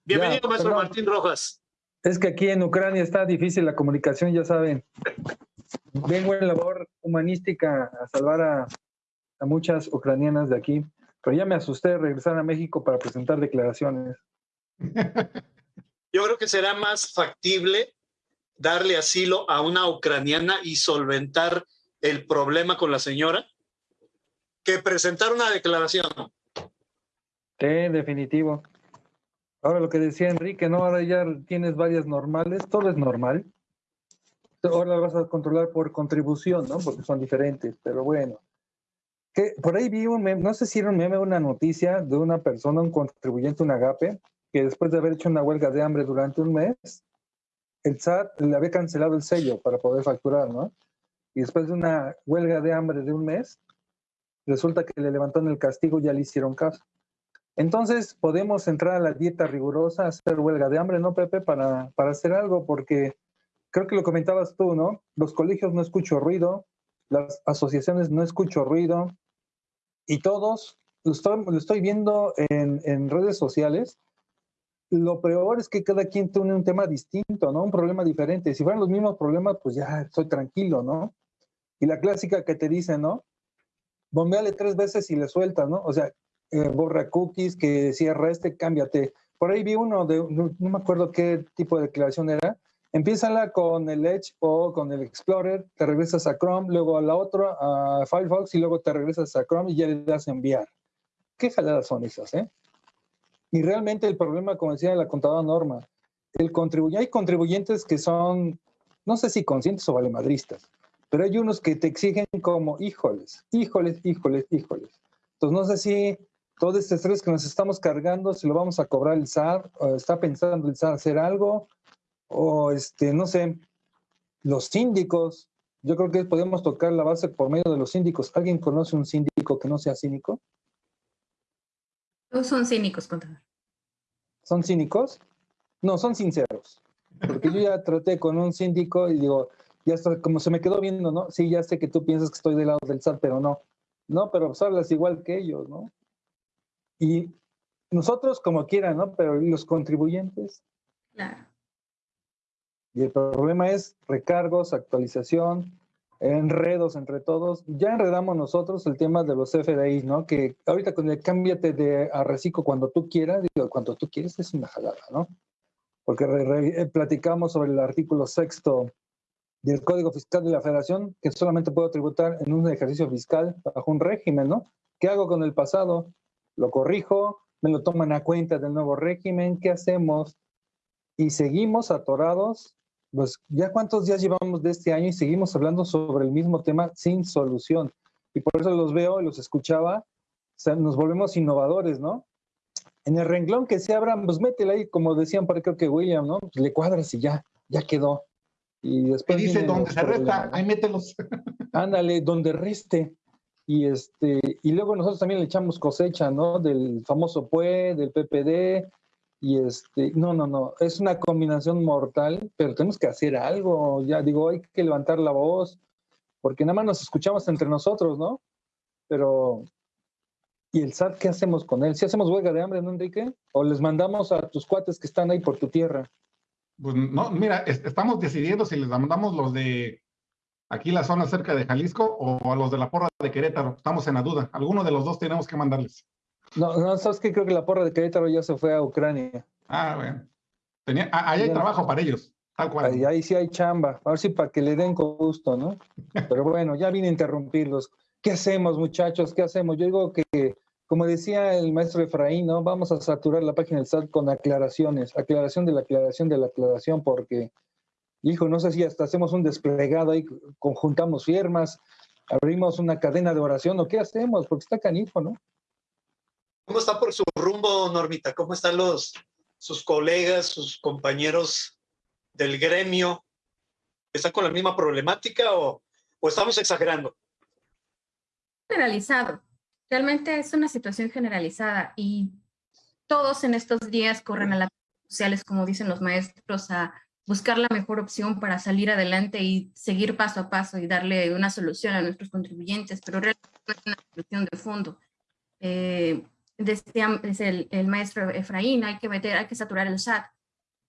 Bienvenido, Ya, maestro perdón. Martín Rojas. Es que aquí en Ucrania está difícil la comunicación, ya saben. Vengo en labor humanística a salvar a, a muchas ucranianas de aquí, pero ya me asusté de regresar a México para presentar declaraciones. Yo creo que será más factible darle asilo a una ucraniana y solventar el problema con la señora que presentar una declaración. Sí, definitivo. Ahora lo que decía Enrique, ¿no? Ahora ya tienes varias normales, todo es normal. Ahora vas a controlar por contribución, ¿no? Porque son diferentes, pero bueno. Que por ahí vi un meme, no sé si era un meme una noticia de una persona, un contribuyente, un agape, que después de haber hecho una huelga de hambre durante un mes, el SAT le había cancelado el sello para poder facturar, ¿no? Y después de una huelga de hambre de un mes, resulta que le levantaron el castigo y ya le hicieron caso. Entonces podemos entrar a la dieta rigurosa, hacer huelga de hambre, ¿no, Pepe? Para, para hacer algo, porque creo que lo comentabas tú, ¿no? Los colegios no escucho ruido, las asociaciones no escucho ruido, y todos, lo estoy, lo estoy viendo en, en redes sociales, lo peor es que cada quien tiene un tema distinto, ¿no? Un problema diferente. Si fueran los mismos problemas, pues ya estoy tranquilo, ¿no? Y la clásica que te dice, ¿no? Bombeale tres veces y le sueltas, ¿no? O sea, eh, borra cookies, que cierra este, cámbiate. Por ahí vi uno de, no, no me acuerdo qué tipo de declaración era. Empiézala con el Edge o con el Explorer, te regresas a Chrome, luego a la otra, a Firefox, y luego te regresas a Chrome y ya le das a enviar. ¿Qué jaladas son esas, eh? Y realmente el problema, como decía la contadora Norma, el contribuye, hay contribuyentes que son, no sé si conscientes o valemadristas, pero hay unos que te exigen como, híjoles, híjoles, híjoles, híjoles. Entonces no sé si todo este estrés que nos estamos cargando, si lo vamos a cobrar el SAR, o está pensando el SAR hacer algo, o este, no sé, los síndicos, yo creo que podemos tocar la base por medio de los síndicos. ¿Alguien conoce un síndico que no sea cínico? Todos son cínicos, contador. ¿Son cínicos? No, son sinceros. Porque yo ya traté con un síndico y digo, ya está, como se me quedó viendo, ¿no? Sí, ya sé que tú piensas que estoy del lado del SAT, pero no. No, pero pues hablas igual que ellos, ¿no? Y nosotros como quieran, ¿no? Pero los contribuyentes. Claro. Y el problema es recargos, actualización, enredos entre todos. Ya enredamos nosotros el tema de los FDI, ¿no? Que ahorita con el cámbiate de a reciclo cuando tú quieras, digo, cuando tú quieres es una jalada, ¿no? Porque eh, platicamos sobre el artículo sexto del Código Fiscal de la Federación, que solamente puedo tributar en un ejercicio fiscal bajo un régimen, ¿no? ¿Qué hago con el pasado? Lo corrijo, me lo toman a cuenta del nuevo régimen, ¿qué hacemos? Y seguimos atorados pues ya cuántos días llevamos de este año y seguimos hablando sobre el mismo tema sin solución. Y por eso los veo y los escuchaba, nos volvemos innovadores, ¿no? En el renglón que se abran, pues métele ahí, como decían por creo que William, ¿no? Pues le cuadras y ya, ya quedó. Y después. Y dice donde se resta, ahí mételos. Ándale, donde reste. Y este, y luego nosotros también le echamos cosecha, ¿no? Del famoso PUE, del PPD, y este, no, no, no, es una combinación mortal, pero tenemos que hacer algo, ya digo, hay que levantar la voz, porque nada más nos escuchamos entre nosotros, ¿no? Pero, ¿y el SAT qué hacemos con él? ¿Si hacemos huelga de hambre, no, Enrique? ¿O les mandamos a tus cuates que están ahí por tu tierra? Pues no, mira, estamos decidiendo si les mandamos los de aquí la zona cerca de Jalisco o a los de la porra de Querétaro. Estamos en la duda. Alguno de los dos tenemos que mandarles. No, no, sabes que creo que la porra de Querétaro ya se fue a Ucrania. Ah, bueno. Tenía, ah, ahí hay trabajo para ellos, tal cual. Ahí, ahí, sí hay chamba. A ver si para que le den con gusto, ¿no? Pero bueno, ya vine a interrumpirlos. ¿Qué hacemos, muchachos? ¿Qué hacemos? Yo digo que, como decía el maestro Efraín, ¿no? Vamos a saturar la página del SAT con aclaraciones, aclaración de la aclaración de la aclaración, porque, hijo, no sé si hasta hacemos un desplegado ahí, conjuntamos firmas, abrimos una cadena de oración, o qué hacemos, porque está canijo, ¿no? ¿Cómo está por su rumbo, Normita? ¿Cómo están los, sus colegas, sus compañeros del gremio? ¿Están con la misma problemática o, o estamos exagerando? Generalizado. Realmente es una situación generalizada y todos en estos días corren a las redes sociales, como dicen los maestros, a buscar la mejor opción para salir adelante y seguir paso a paso y darle una solución a nuestros contribuyentes, pero realmente no es una solución de fondo. Eh, decía el, el, maestro Efraín, hay que meter, hay que saturar el SAT,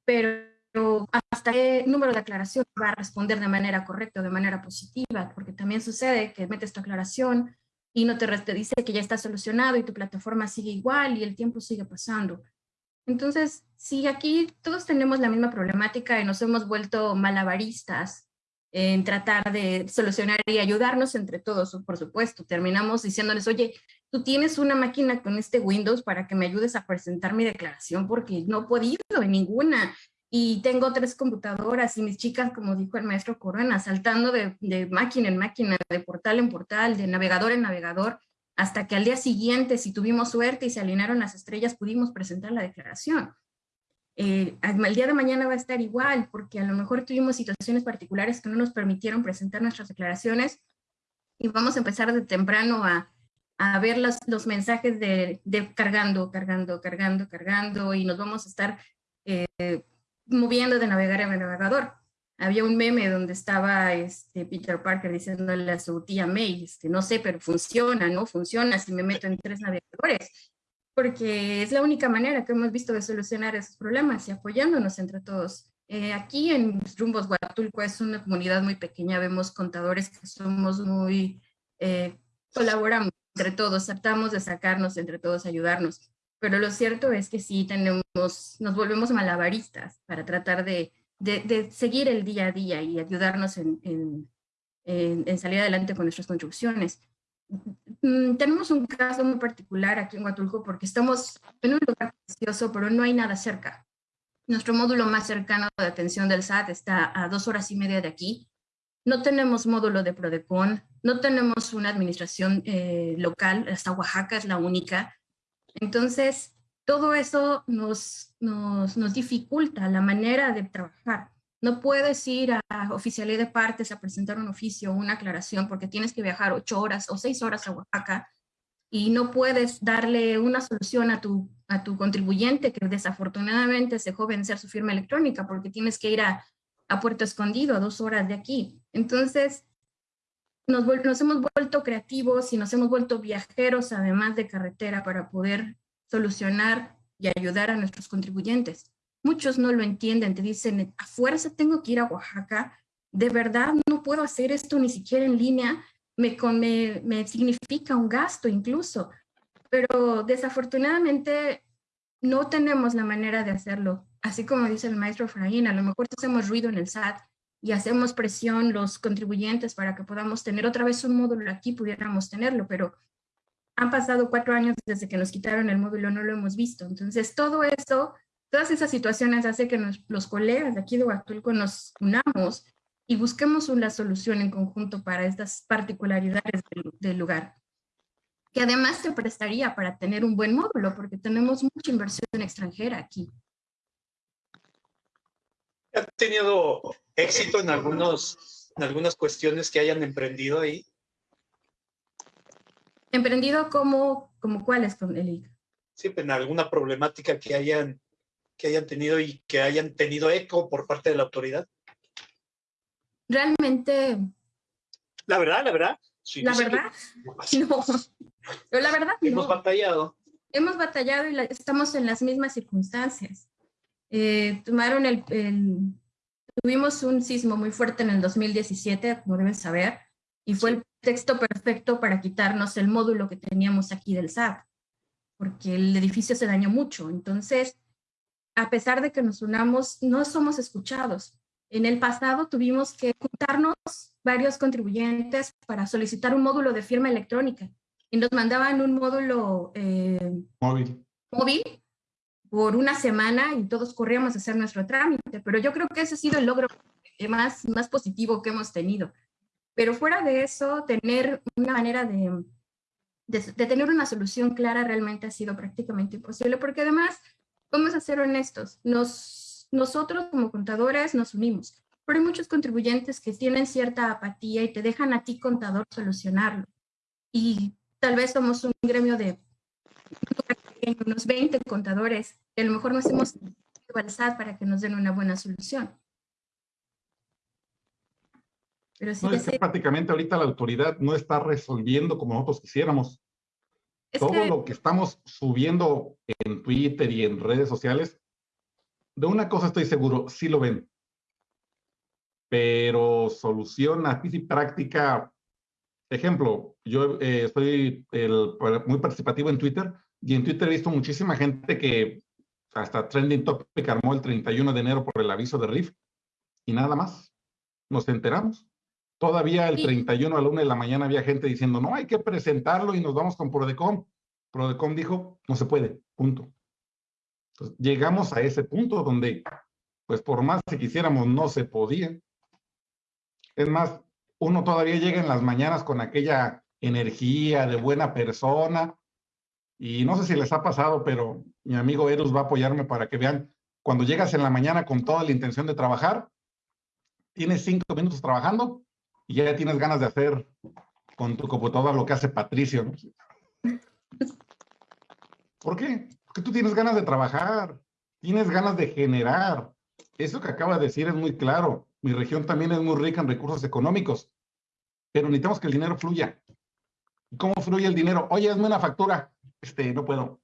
pero hasta qué número de aclaración va a responder de manera correcta de manera positiva, porque también sucede que metes tu aclaración y no te, te dice que ya está solucionado y tu plataforma sigue igual y el tiempo sigue pasando. Entonces, si aquí todos tenemos la misma problemática y nos hemos vuelto malabaristas en tratar de solucionar y ayudarnos entre todos, por supuesto. Terminamos diciéndoles, oye, tú tienes una máquina con este Windows para que me ayudes a presentar mi declaración porque no he podido en ninguna. Y tengo tres computadoras y mis chicas, como dijo el maestro Corona, saltando de, de máquina en máquina, de portal en portal, de navegador en navegador, hasta que al día siguiente, si tuvimos suerte y se alinearon las estrellas, pudimos presentar la declaración. Eh, el día de mañana va a estar igual, porque a lo mejor tuvimos situaciones particulares que no nos permitieron presentar nuestras declaraciones y vamos a empezar de temprano a, a ver los, los mensajes de, de, cargando, cargando, cargando, cargando y nos vamos a estar eh, moviendo de navegar en navegador. Había un meme donde estaba este Peter Parker diciéndole a su tía May, este, no sé, pero funciona, ¿no? Funciona si me meto en tres navegadores porque es la única manera que hemos visto de solucionar esos problemas y apoyándonos entre todos. Eh, aquí en Rumbos Huatulco es una comunidad muy pequeña, vemos contadores que somos muy, eh, colaboramos entre todos, tratamos de sacarnos entre todos, ayudarnos, pero lo cierto es que sí tenemos, nos volvemos malabaristas para tratar de, de, de seguir el día a día y ayudarnos en, en, en, en salir adelante con nuestras contribuciones. Mm, tenemos un caso muy particular aquí en Huatulco porque estamos en un lugar precioso, pero no hay nada cerca. Nuestro módulo más cercano de atención del SAT está a dos horas y media de aquí. No tenemos módulo de Prodecon, no tenemos una administración eh, local, hasta Oaxaca es la única. Entonces, todo eso nos, nos, dificulta la manera de trabajar. No puedes ir a oficialidad de partes a presentar un oficio o una aclaración porque tienes que viajar ocho horas o seis horas a Oaxaca y no puedes darle una solución a tu, a tu contribuyente que desafortunadamente se dejó vencer su firma electrónica porque tienes que ir a, a Puerto Escondido, a dos horas de aquí. Entonces, nos, nos hemos vuelto creativos y nos hemos vuelto viajeros, además de carretera, para poder solucionar y ayudar a nuestros contribuyentes. Muchos no lo entienden, te dicen, a fuerza tengo que ir a Oaxaca, de verdad no puedo hacer esto ni siquiera en línea, me, me, me significa un gasto incluso, pero desafortunadamente no tenemos la manera de hacerlo. Así como dice el maestro Fraín, a lo mejor hacemos ruido en el SAT y hacemos presión los contribuyentes para que podamos tener otra vez un módulo aquí, pudiéramos tenerlo, pero han pasado cuatro años desde que nos quitaron el módulo, no lo hemos visto. Entonces, todo eso, todas esas situaciones hace que los colegas de aquí de Huatulco nos unamos y busquemos una solución en conjunto para estas particularidades del, lugar, que además te prestaría para tener un buen módulo, porque tenemos mucha inversión extranjera aquí. ¿Han tenido éxito en, algunos, en algunas cuestiones que hayan emprendido ahí? ¿Emprendido como, como cuáles, con el Sí, en alguna problemática que hayan, que hayan tenido y que hayan tenido eco por parte de la autoridad. Realmente... La verdad, la verdad. la verdad, no. La verdad, Hemos batallado. Hemos batallado y estamos en las mismas circunstancias. Eh, tomaron el, el, Tuvimos un sismo muy fuerte en el 2017, como deben saber, y fue el texto perfecto para quitarnos el módulo que teníamos aquí del SAT, porque el edificio se dañó mucho. Entonces, a pesar de que nos unamos, no somos escuchados. En el pasado tuvimos que juntarnos varios contribuyentes para solicitar un módulo de firma electrónica y nos mandaban un módulo eh, móvil. móvil por una semana y todos corríamos a hacer nuestro trámite, pero yo creo que ese ha sido el logro más, más positivo que hemos tenido. Pero fuera de eso, tener una manera de, de, tener una solución clara realmente ha sido prácticamente imposible, porque además, vamos a ser honestos, nos, nosotros como contadores nos unimos, pero hay muchos contribuyentes que tienen cierta apatía y te dejan a ti, contador, solucionarlo. Y tal vez somos un gremio de unos 20 contadores, que a lo mejor nos hemos ido al SAT para que nos den una buena solución. Pero sí prácticamente ahorita la autoridad no está resolviendo como nosotros quisiéramos. Todo lo que estamos subiendo en Twitter y en redes sociales, de una cosa estoy seguro, sí lo ven. Pero solución a y práctica, ejemplo, yo eh, estoy muy participativo en Twitter y en Twitter he visto muchísima gente que hasta Trending Topic armó el 31 de enero por el aviso de RIF y nada más. Nos enteramos. Todavía el 31 a la 1 de la mañana había gente diciendo, no, hay que presentarlo y nos vamos con Prodecom. Prodecom dijo, no se puede, punto. Entonces, llegamos a ese punto donde, pues por más que quisiéramos, no se podía. Es más, uno todavía llega en las mañanas con aquella energía de buena persona. Y no sé si les ha pasado, pero mi amigo Eros va a apoyarme para que vean, cuando llegas en la mañana con toda la intención de trabajar, tienes cinco minutos trabajando y ya tienes ganas de hacer con tu computadora lo que hace Patricio. ¿Por qué? Porque tú tienes ganas de trabajar, tienes ganas de generar. Eso que acaba de decir es muy claro. Mi región también es muy rica en recursos económicos, pero necesitamos que el dinero fluya. ¿Cómo fluye el dinero? Oye, hazme una factura. Este, no puedo.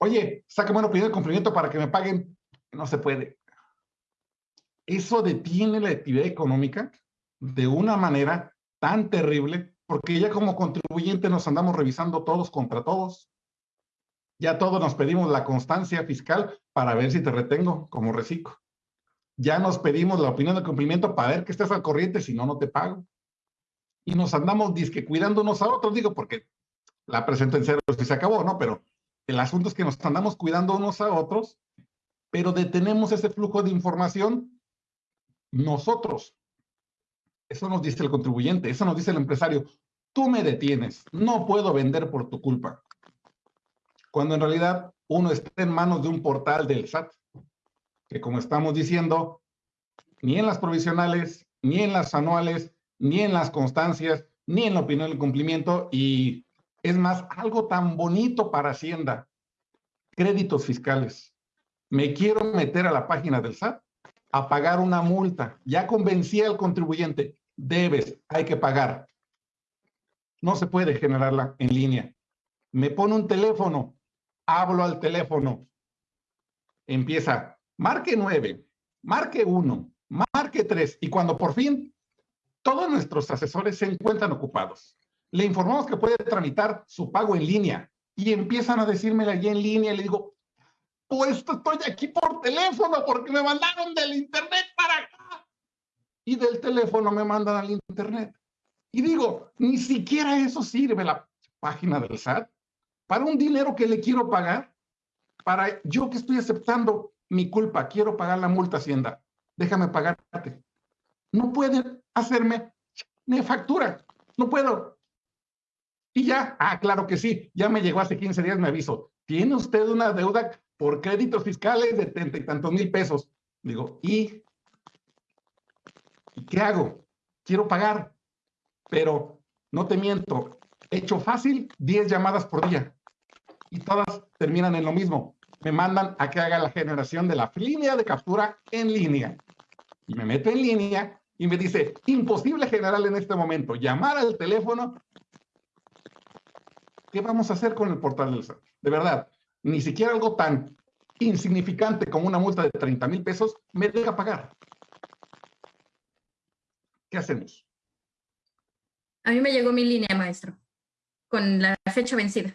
Oye, sácame una opinión de cumplimiento para que me paguen. No se puede. Eso detiene la actividad económica de una manera tan terrible, porque ya como contribuyente nos andamos revisando todos contra todos. Ya todos nos pedimos la constancia fiscal para ver si te retengo como reciclo. Ya nos pedimos la opinión de cumplimiento para ver que estés al corriente, si no, no te pago. Y nos andamos disque cuidando unos a otros, digo, porque la presento en cero si se acabó, ¿no? Pero el asunto es que nos andamos cuidando unos a otros, pero detenemos ese flujo de información nosotros. Eso nos dice el contribuyente, eso nos dice el empresario. Tú me detienes, no puedo vender por tu culpa. Cuando en realidad uno está en manos de un portal del SAT, que como estamos diciendo, ni en las provisionales, ni en las anuales, ni en las constancias, ni en la opinión del cumplimiento, y es más, algo tan bonito para Hacienda, créditos fiscales. Me quiero meter a la página del SAT a pagar una multa. Ya convencí al contribuyente, debes, hay que pagar. No se puede generarla en línea. Me pone un teléfono, hablo al teléfono. Empieza, marque 9, marque 1, marque 3. Y cuando por fin todos nuestros asesores se encuentran ocupados, le informamos que puede tramitar su pago en línea y empiezan a decírmela allí en línea le digo, pues estoy aquí por teléfono porque me mandaron del internet para acá. Y del teléfono me mandan al internet. Y digo, ni siquiera eso sirve la página del SAT para un dinero que le quiero pagar. Para yo que estoy aceptando mi culpa, quiero pagar la multa Hacienda. Déjame pagarte. No pueden hacerme me factura. No puedo. Y ya, ah, claro que sí, ya me llegó hace 15 días, me aviso. Tiene usted una deuda por créditos fiscales de treinta y tantos mil pesos. Digo, ¿y? ¿Y qué hago? Quiero pagar, pero no te miento, hecho fácil, 10 llamadas por día. Y todas terminan en lo mismo. Me mandan a que haga la generación de la línea de captura en línea. Y me meto en línea y me dice, imposible generar en este momento. Llamar al teléfono. ¿Qué vamos a hacer con el portal del SAT? De verdad, ni siquiera algo tan insignificante como una multa de 30 mil pesos me deja pagar. ¿Qué hacemos? A mí me llegó mi línea, maestro, con la fecha vencida.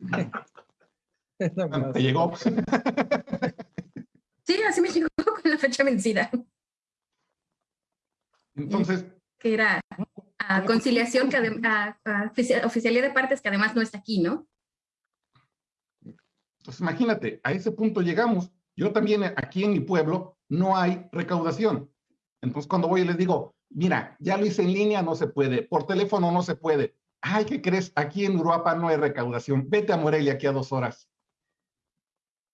¿Te llegó? sí, así me llegó con la fecha vencida. Entonces. Que era conciliación, que de partes que además no está aquí, ¿no? Entonces, imagínate, a ese punto llegamos. Yo también aquí en mi pueblo no hay recaudación. Entonces, cuando voy y les digo, mira, ya lo hice en línea, no se puede, por teléfono no se puede. Ay, ¿qué crees? Aquí en Uruapa no hay recaudación. Vete a Morelia aquí a dos horas.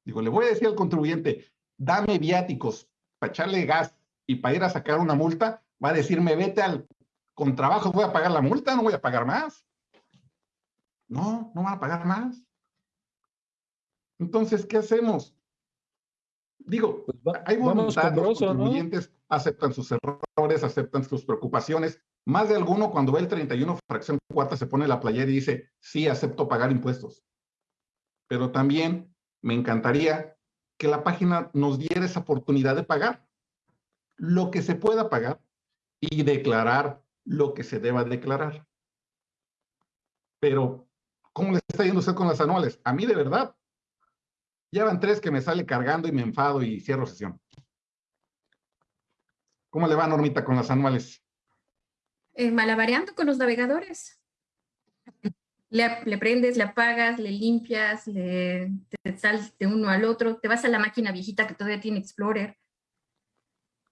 Digo, le voy a decir al contribuyente, dame viáticos para echarle gas y para ir a sacar una multa. Va a decirme, vete al con trabajo, voy a pagar la multa, no voy a pagar más. No, no van a pagar más. Entonces, ¿qué hacemos? Digo, pues hay voluntad, los contribuyentes aceptan sus errores, aceptan sus preocupaciones. Más de alguno cuando ve el 31 fracción cuarta se pone la playera y dice, sí, acepto pagar impuestos. Pero también me encantaría que la página nos diera esa oportunidad de pagar lo que se pueda pagar y declarar lo que se deba declarar. Pero, ¿cómo le está yendo usted con las anuales? A mí de verdad, ya van tres que me sale cargando y me enfado y cierro sesión. ¿Cómo le va, Normita, con las anuales? Eh, con los navegadores. Le, prendes, le apagas, le limpias, le, te sales de uno al otro, te vas a la máquina viejita que todavía tiene Explorer.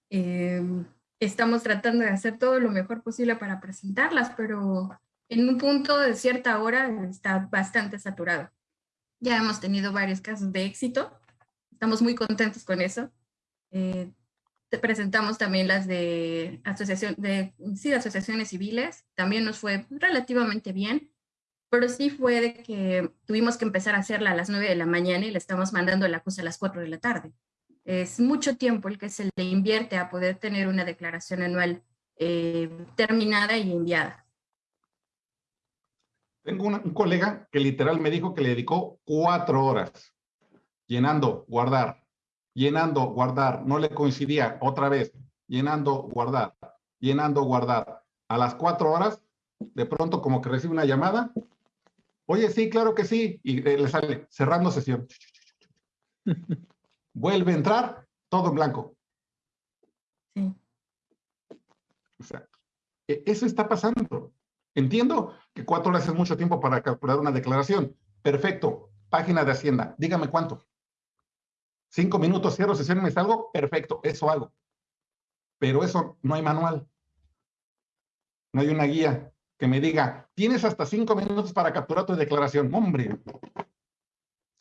Em, estamos tratando de hacer todo lo mejor posible para presentarlas, pero en un punto de cierta hora está bastante saturado. Ya hemos tenido varios casos de éxito. Estamos muy contentos con eso. Eh, presentamos también las de, asociación, de, sí, asociaciones civiles. También nos fue relativamente bien, pero sí fue de que tuvimos que empezar a hacerla a las 9 de la mañana y le estamos mandando la cosa a las 4 de la tarde. Es mucho tiempo el que se le invierte a poder tener una declaración anual eh, terminada y enviada. Tengo un colega que literal me dijo que le dedicó cuatro horas llenando, guardar, llenando, guardar. No le coincidía otra vez, llenando, guardar, llenando, guardar. A las cuatro horas, de pronto como que recibe una llamada. Oye, sí, claro que sí. Y eh, le sale cerrando sesión. Vuelve a entrar, todo en blanco. Sí. O sea, e, eso está pasando. Entiendo que cuatro horas es mucho tiempo para calcular una declaración. Perfecto. Página de Hacienda. Dígame cuánto. Cinco minutos, cierro sesión y me salgo. Perfecto. Eso hago. Pero eso no hay manual. No hay una guía que me diga, tienes hasta cinco minutos para capturar tu declaración. Hombre,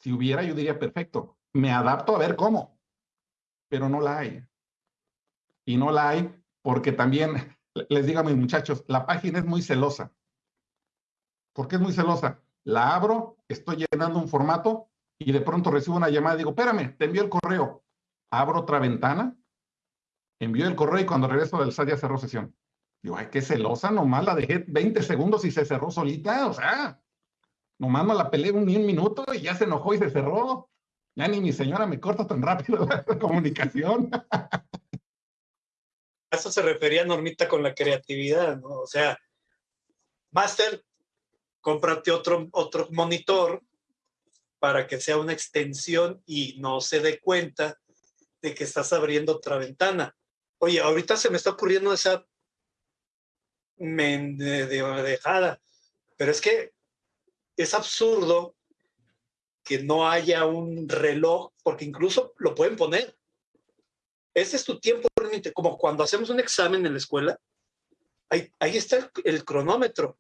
si hubiera, yo diría, perfecto. Me adapto a ver cómo. Pero no la hay. Y no la hay porque también les digo a mis muchachos, la página es muy celosa. ¿Por qué es muy celosa? La abro, estoy llenando un formato y de pronto recibo una llamada y digo, espérame, te envío el correo. Abro otra ventana envió el correo y cuando regreso del SAT ya cerró sesión. Digo, ay, qué celosa, nomás la dejé 20 segundos y se cerró solita, o sea, nomás no la peleé un minuto y ya se enojó y se cerró. Ni mi señora me corta tan rápido la comunicación. A eso se refería Normita con la creatividad, ¿no? O sea, Master, cómprate otro, otro monitor para que sea una extensión y no se dé cuenta de que estás abriendo otra ventana. Oye, ahorita se me está ocurriendo esa dejada, pero es que es absurdo que no haya un reloj, porque incluso lo pueden poner. Este es tu tiempo como cuando hacemos un examen en la escuela, ahí, ahí está el, el cronómetro,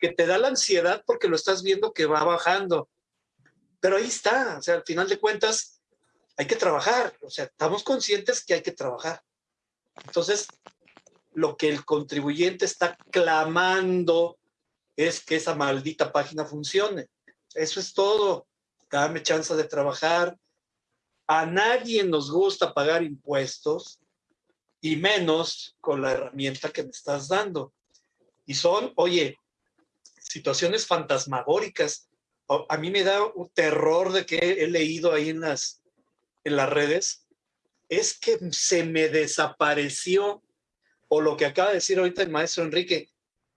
que te da la ansiedad porque lo estás viendo que va bajando. Pero ahí está, o sea, al final de cuentas, hay que trabajar, o sea, estamos conscientes que hay que trabajar. Entonces, lo que el contribuyente está clamando es que esa maldita página funcione. Eso es todo. Dame chance de trabajar. A nadie nos gusta pagar impuestos y menos con la herramienta que me estás dando. Y son, oye, situaciones fantasmagóricas. A mí me da un terror de que he leído ahí en las, en las redes. Es que se me desapareció o lo que acaba de decir ahorita el maestro Enrique,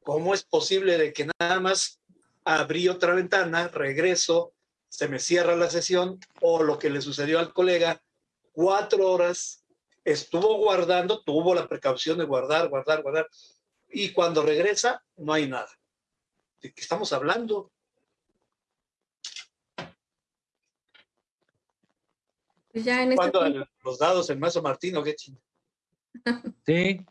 ¿cómo es posible de que nada más abrí otra ventana, regreso, se me cierra la sesión, o lo que le sucedió al colega, cuatro horas estuvo guardando, tuvo la precaución de guardar, guardar, guardar, y cuando regresa no hay nada. ¿De qué estamos hablando? Pues ya en este ¿Cuándo los dados el maestro Martín o qué ching? Sí,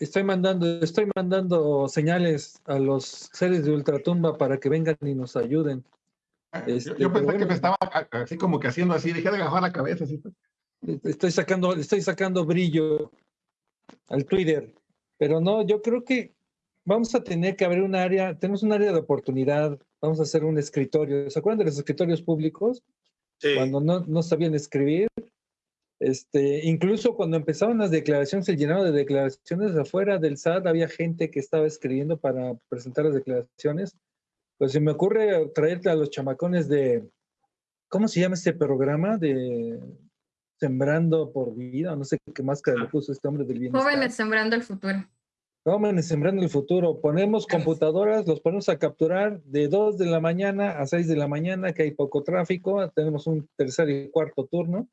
Estoy mandando, estoy mandando señales a los seres de ultratumba para que vengan y nos ayuden. Yo, Este, yo pensé que me estaba así como que haciendo así, dejé de agajar la cabeza. Así. Estoy sacando, estoy sacando brillo al Twitter. Pero no, yo creo que vamos a tener que abrir un área, tenemos un área de oportunidad, vamos a hacer un escritorio. ¿Se acuerdan de los escritorios públicos? Sí. Cuando no, no sabían escribir. Este, incluso cuando empezaron las declaraciones, el llenado de declaraciones afuera del SAT, había gente que estaba escribiendo para presentar las declaraciones. Pues se me ocurre traerte a los chamacones de, ¿cómo se llama este programa? De Sembrando por Vida, no sé qué máscara le puso este hombre del bienestar. Jóvenes sembrando el futuro. Jóvenes sembrando el futuro. Ponemos computadoras, los ponemos a capturar de 2 de la mañana a 6 de la mañana, que hay poco tráfico. Tenemos un tercer y cuarto turno.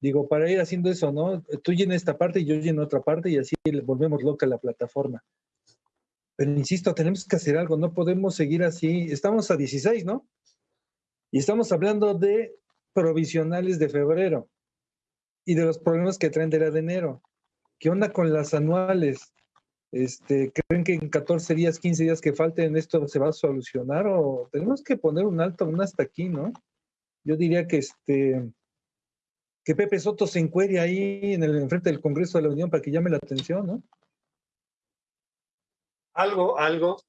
Digo, para ir haciendo eso, ¿no? Tú llenas esta parte y yo lleno otra parte y así volvemos loca la plataforma. Pero insisto, tenemos que hacer algo, no podemos seguir así. Estamos a 16, ¿no? Y estamos hablando de provisionales de febrero y de los problemas que traen de la de enero. ¿Qué onda con las anuales? Este, ¿Creen que en 14 días, 15 días que falten esto se va a solucionar o tenemos que poner un alto, un hasta aquí, ¿no? Yo diría que este que Pepe Soto se encuere ahí en el enfrente del Congreso de la Unión para que llame la atención, ¿no? Algo, algo.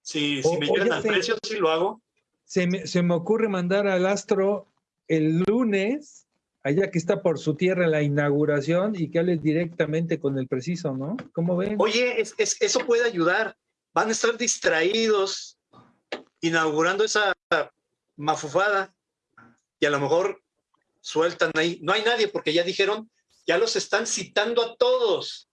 Si, si O- me llegan al sé. precio, sí lo hago. Se me, se me ocurre mandar al Astro el lunes, allá que está por su tierra la inauguración y que hable directamente con el preciso, ¿no? ¿Cómo ven? Oye, es- es- eso puede ayudar. Van a estar distraídos inaugurando esa mafufada y a lo mejor sueltan ahí. No hay nadie porque ya dijeron, ya los están citando a todos.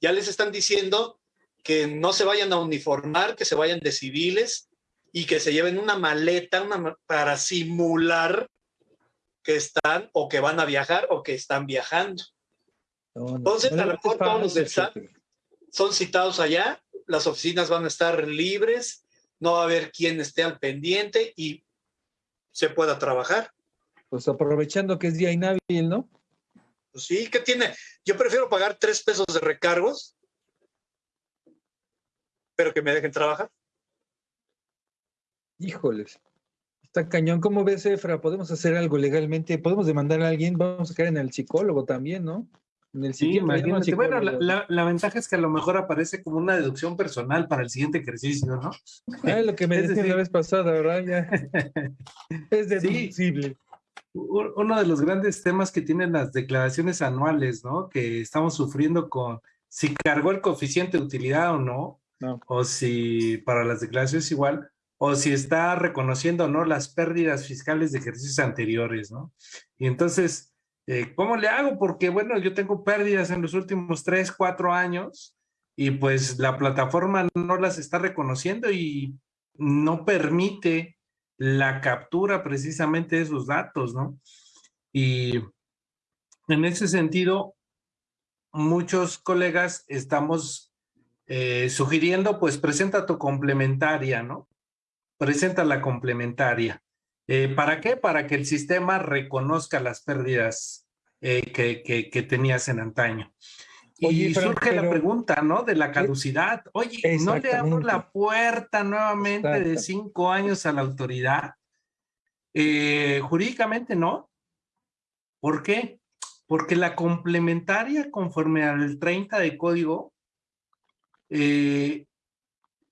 Ya les están diciendo que no se vayan a uniformar, que se vayan de civiles y que se lleven una maleta una para simular que están o que van a viajar o que están viajando. No, no, entonces, no a lo mejor todos los del SAT son citados allá, las oficinas van a estar libres, no va a haber quien esté al pendiente y se pueda trabajar. Pues aprovechando que es día inhábil, ¿no? Pues sí, ¿qué tiene? Yo prefiero pagar tres pesos de recargos, pero que me dejen trabajar. Híjoles. Está cañón. ¿Cómo ves, Efra? ¿Podemos hacer algo legalmente? ¿Podemos demandar a alguien? Vamos a caer en el psicólogo también, ¿no? En el Sí, imagínate. Bueno, la, psicólogo. la- la ventaja es que a lo mejor aparece como una deducción personal para el siguiente ejercicio, ¿no? Ah, lo que me decían decir- la vez pasada, ¿verdad? Ya. Es deducible. Uno de los grandes temas que tienen las declaraciones anuales, ¿no? Que estamos sufriendo con si cargó el coeficiente de utilidad o no, o si para las declaraciones igual, o si está reconociendo o no las pérdidas fiscales de ejercicios anteriores, ¿no? Y entonces, eh, ¿cómo le hago? Porque, bueno, yo tengo pérdidas en los últimos tres, cuatro años y pues la plataforma no las está reconociendo y no permite la captura precisamente de esos datos, ¿no? Y en ese sentido, muchos colegas estamos eh, sugiriendo, pues presenta tu complementaria, ¿no? Presenta la complementaria. Eh, ¿Para qué? Para que el sistema reconozca las pérdidas eh, que, que, tenías en antaño. Y surge la pregunta, ¿no? De la caducidad. Oye, ¿no le abro la puerta nuevamente de cinco años a la autoridad? jurídicamente no. ¿Por qué? Porque la complementaria, conforme al 30 de código, eh,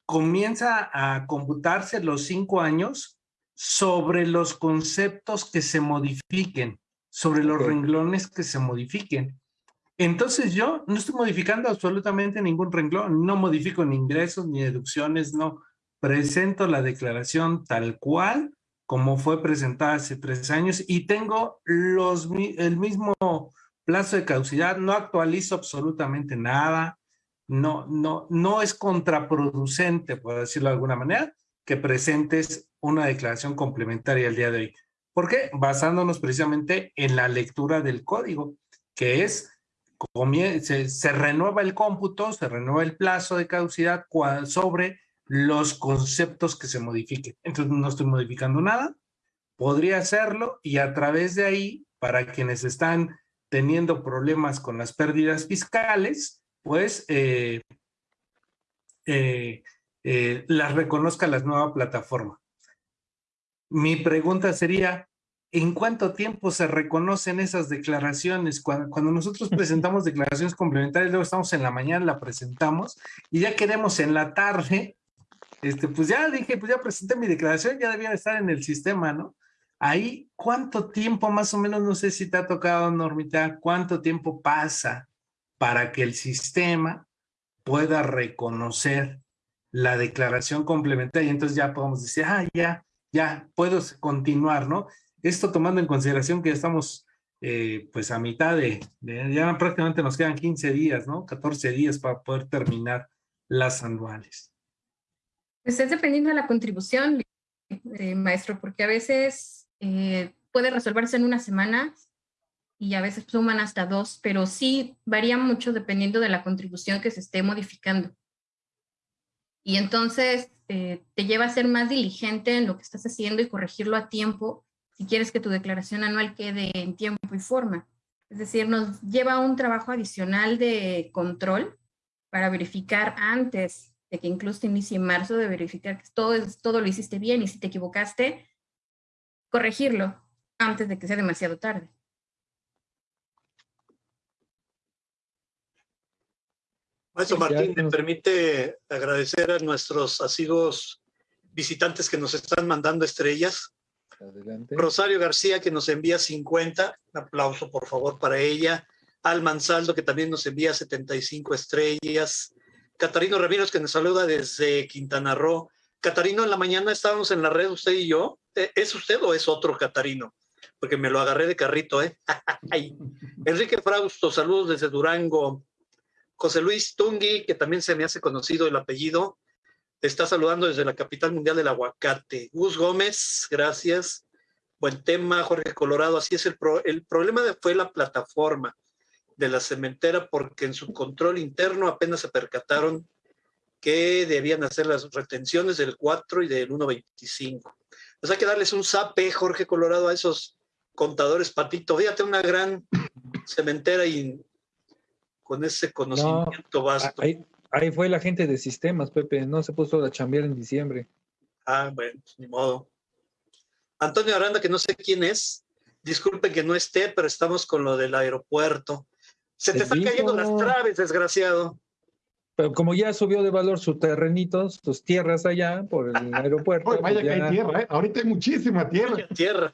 comienza a computarse los cinco años sobre los conceptos que se modifiquen, sobre los renglones que se modifiquen. Entonces yo no estoy modificando absolutamente ningún renglón, no modifico ni ingresos ni deducciones, no. Presento la declaración tal cual como fue presentada hace tres años y tengo los, el mismo plazo de caducidad, no actualizo absolutamente nada, no, no, no es contraproducente, por decirlo de alguna manera, que presentes una declaración complementaria el día de hoy. ¿Por qué? Basándonos precisamente en la lectura del código, que es, se, renueva el cómputo, se renueva el plazo de caducidad sobre los conceptos que se modifiquen. Entonces no estoy modificando nada, podría hacerlo y a través de ahí, para quienes están teniendo problemas con las pérdidas fiscales, pues eh, eh, eh, las reconozca la nueva plataforma. Mi pregunta sería, ¿en cuánto tiempo se reconocen esas declaraciones? Cuando, cuando, nosotros presentamos declaraciones complementarias, luego estamos en la mañana, la presentamos y ya queremos en la tarde este, pues ya dije, pues ya presenté mi declaración, ya debía estar en el sistema, ¿no? Ahí, ¿cuánto tiempo más o menos, no sé si te ha tocado, Normita, cuánto tiempo pasa para que el sistema pueda reconocer la declaración complementaria? Y entonces ya podemos decir, ah, ya, ya, puedo continuar, ¿no? Esto tomando en consideración que ya estamos eh, pues a mitad de, ya prácticamente nos quedan 15 días, ¿no? 14 días para poder terminar las anuales. Pues es dependiendo de la contribución, eh, maestro, porque a veces eh, puede resolverse en una semana y a veces suman hasta dos, pero sí varía mucho dependiendo de la contribución que se esté modificando. Y entonces eh, te lleva a ser más diligente en lo que estás haciendo y corregirlo a tiempo si quieres que tu declaración anual quede en tiempo y forma. Es decir, nos lleva un trabajo adicional de control para verificar antes que incluso te inicie en marzo, de verificar que todo, todo lo hiciste bien y si te equivocaste, corregirlo antes de que sea demasiado tarde. Maestro Martín, me permite agradecer a nuestros asiduos visitantes que nos están mandando estrellas. Rosario García, que nos envía 50. Un aplauso, por favor, para ella. Al Mansaldo, que también nos envía 75 estrellas. Catarino Ramírez, que nos saluda desde Quintana Roo. Catarino, en la mañana estábamos en la red, usted y yo. ¿E-, ¿Es usted o es otro Catarino? Porque me lo agarré de carrito, ¿eh? Enrique Frausto, saludos desde Durango. José Luis Tungui, que también se me hace conocido el apellido, está saludando desde la capital mundial del aguacate. Gus Gómez, gracias. Buen tema, Jorge Colorado. Así es, el, el problema fue la plataforma de la cementera porque en su control interno apenas se percataron que debían hacer las retenciones del 4 y del 1.25. Pues hay que darles un zape, Jorge Colorado, a esos contadores patito. Fíjate, una gran cementera y con ese conocimiento vasto. Ahí, ahí, fue la gente de sistemas, Pepe, no se puso a chambear en diciembre. Ah, bueno, ni modo. Antonio Aranda, que no sé quién es, disculpe que no esté, pero estamos con lo del aeropuerto. Se te están cayendo las traves, desgraciado. Pero como ya subió de valor su terrenito, sus tierras allá por el aeropuerto. vaya pues que hay tierra, ¿eh? ahorita hay muchísima tierra. tierra.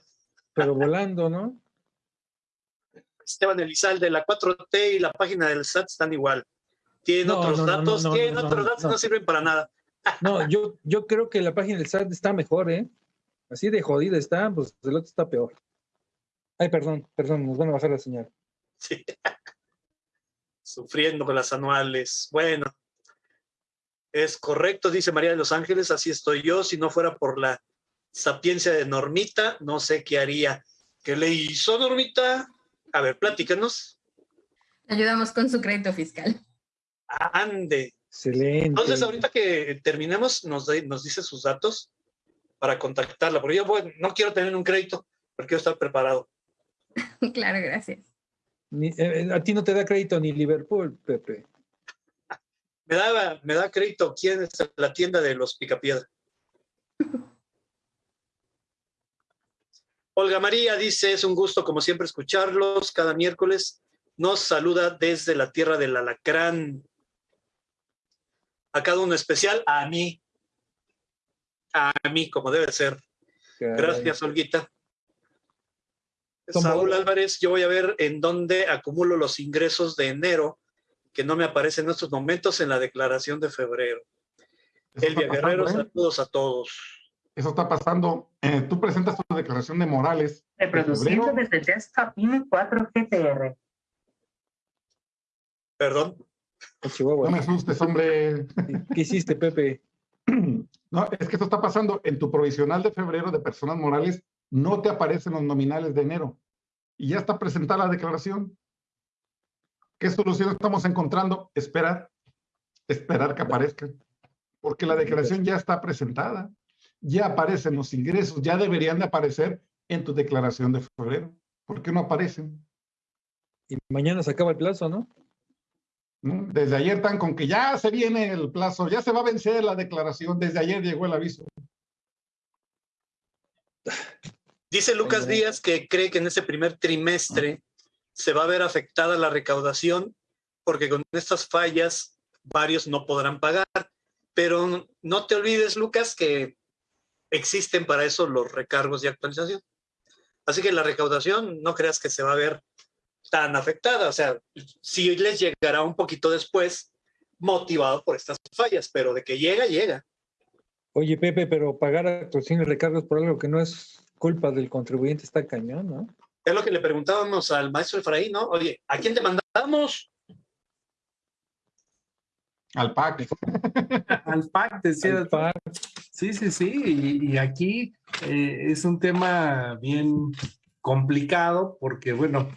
pero volando, ¿no? Esteban Elizalde, la 4T y la página del SAT están igual. Tienen No, otros no, datos, no, no, tienen no, otros no, datos, no. no sirven para nada. No, yo, yo creo que la página del SAT está mejor, ¿eh? Así de jodida está, pues el otro está peor. Ay, perdón, perdón, nos van a bajar la señal. Sí. Sufriendo con las anuales. Bueno, es correcto, dice María de los Ángeles, así estoy yo. Si no fuera por la sapiencia de Normita, no sé qué haría. ¿Qué le hizo Normita? A ver, platícanos. Ayudamos con su crédito fiscal. Ande. Excelente. Entonces, ahorita que terminemos, nos, de- nos dice sus datos para contactarla, porque yo no quiero tener un crédito, pero quiero estar preparado. claro, gracias. Ni- eh, eh, a ti no te da crédito ni Liverpool, Pepe. Me da, me da crédito quién es la tienda de los Picapiedra. Olga María dice, es un gusto como siempre escucharlos cada miércoles. Nos saluda desde la tierra del alacrán. A cada uno especial, a mí. A mí, como debe ser. Caray. Gracias, Olguita. Saúl Álvarez, yo voy a ver en dónde acumulo los ingresos de enero que no me aparecen en estos momentos en la declaración de febrero. Eso Elvia Guerrero, ¿eh? saludos a todos. Eso está pasando. Eh, tú presentas tu declaración de Morales. Reproduciendo desde Desktop Mini 4 GTR. Perdón. Chihuahua. No me asustes, hombre. ¿Qué hiciste, Pepe? No, es que eso está pasando. En tu provisional de febrero de personas morales no te aparecen los nominales de enero. Y ya está presentada la declaración. ¿Qué solución estamos encontrando? Esperar. Esperar que aparezcan. Porque la declaración ya está presentada. Ya aparecen los ingresos. Ya deberían de aparecer en tu declaración de febrero. ¿Por qué no aparecen? Y mañana se acaba el plazo, ¿no? ¿No? Desde ayer están con que ya se viene el plazo, ya se va a vencer la declaración. Desde ayer llegó el aviso. Dice Lucas Díaz que cree que en ese primer trimestre se va a ver afectada la recaudación porque con estas fallas varios no podrán pagar. Pero no te olvides, Lucas, que existen para eso los recargos de actualización. Así que la recaudación no creas que se va a ver tan afectada. O sea, sí les llegará un poquito después, motivado por estas fallas, pero de que llega, llega. Oye, Pepe, pero pagar actuaciones y recargos por algo que no es culpa del contribuyente está cañón, ¿no? Es lo que le preguntábamos al maestro Efraín, ¿no? Oye, ¿a quién te mandamos? Al PAC. Al PAC, decía. Al PAC. Sí, sí, sí. Y, y aquí eh, es un tema bien complicado porque, bueno,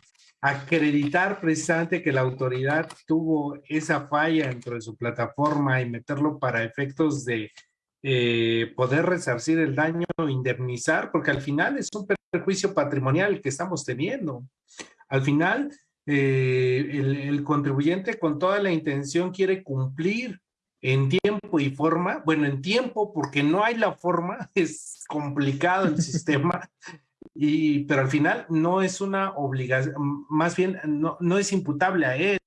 acreditar precisamente que la autoridad tuvo esa falla dentro de su plataforma y meterlo para efectos de eh, poder resarcir el daño, indemnizar, porque al final es un perjuicio patrimonial que estamos teniendo. Al final, eh, el, el contribuyente con toda la intención quiere cumplir en tiempo y forma, bueno, en tiempo porque no hay la forma, es complicado el sistema, y, pero al final no es una obligación, más bien no, no es imputable a él,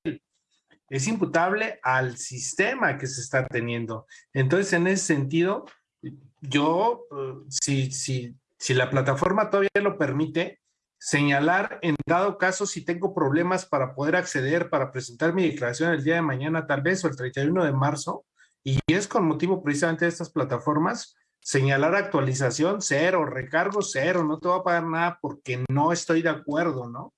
es imputable al sistema que se está teniendo. Entonces, en ese sentido, yo, eh, si, si, si la plataforma todavía lo permite, señalar en dado caso si tengo problemas para poder acceder, para presentar mi declaración el día de mañana tal vez o el 31 de marzo, y es con motivo precisamente de estas plataformas, señalar actualización cero, recargo cero, no te voy a pagar nada porque no estoy de acuerdo, ¿no?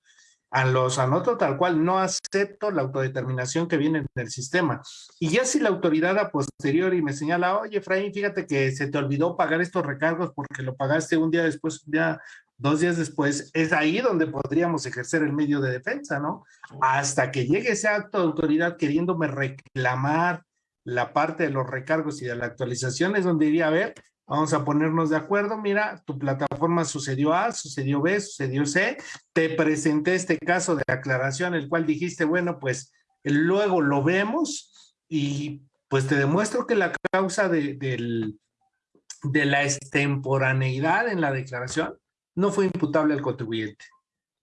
A los anoto tal cual, no acepto la autodeterminación que viene del sistema. Y ya si la autoridad a posteriori me señala, oye, Efraín, fíjate que se te olvidó pagar estos recargos porque lo pagaste un día después, un día, dos días después, es ahí donde podríamos ejercer el medio de defensa, ¿no? Hasta que llegue ese acto de autoridad queriéndome reclamar la parte de los recargos y de la actualización, es donde diría, a ver, vamos a ponernos de acuerdo, mira, tu plataforma sucedió A, sucedió B, sucedió C, te presenté este caso de aclaración, el cual dijiste, bueno, pues luego lo vemos y pues te demuestro que la causa de, del, de la extemporaneidad en la declaración no fue imputable al contribuyente,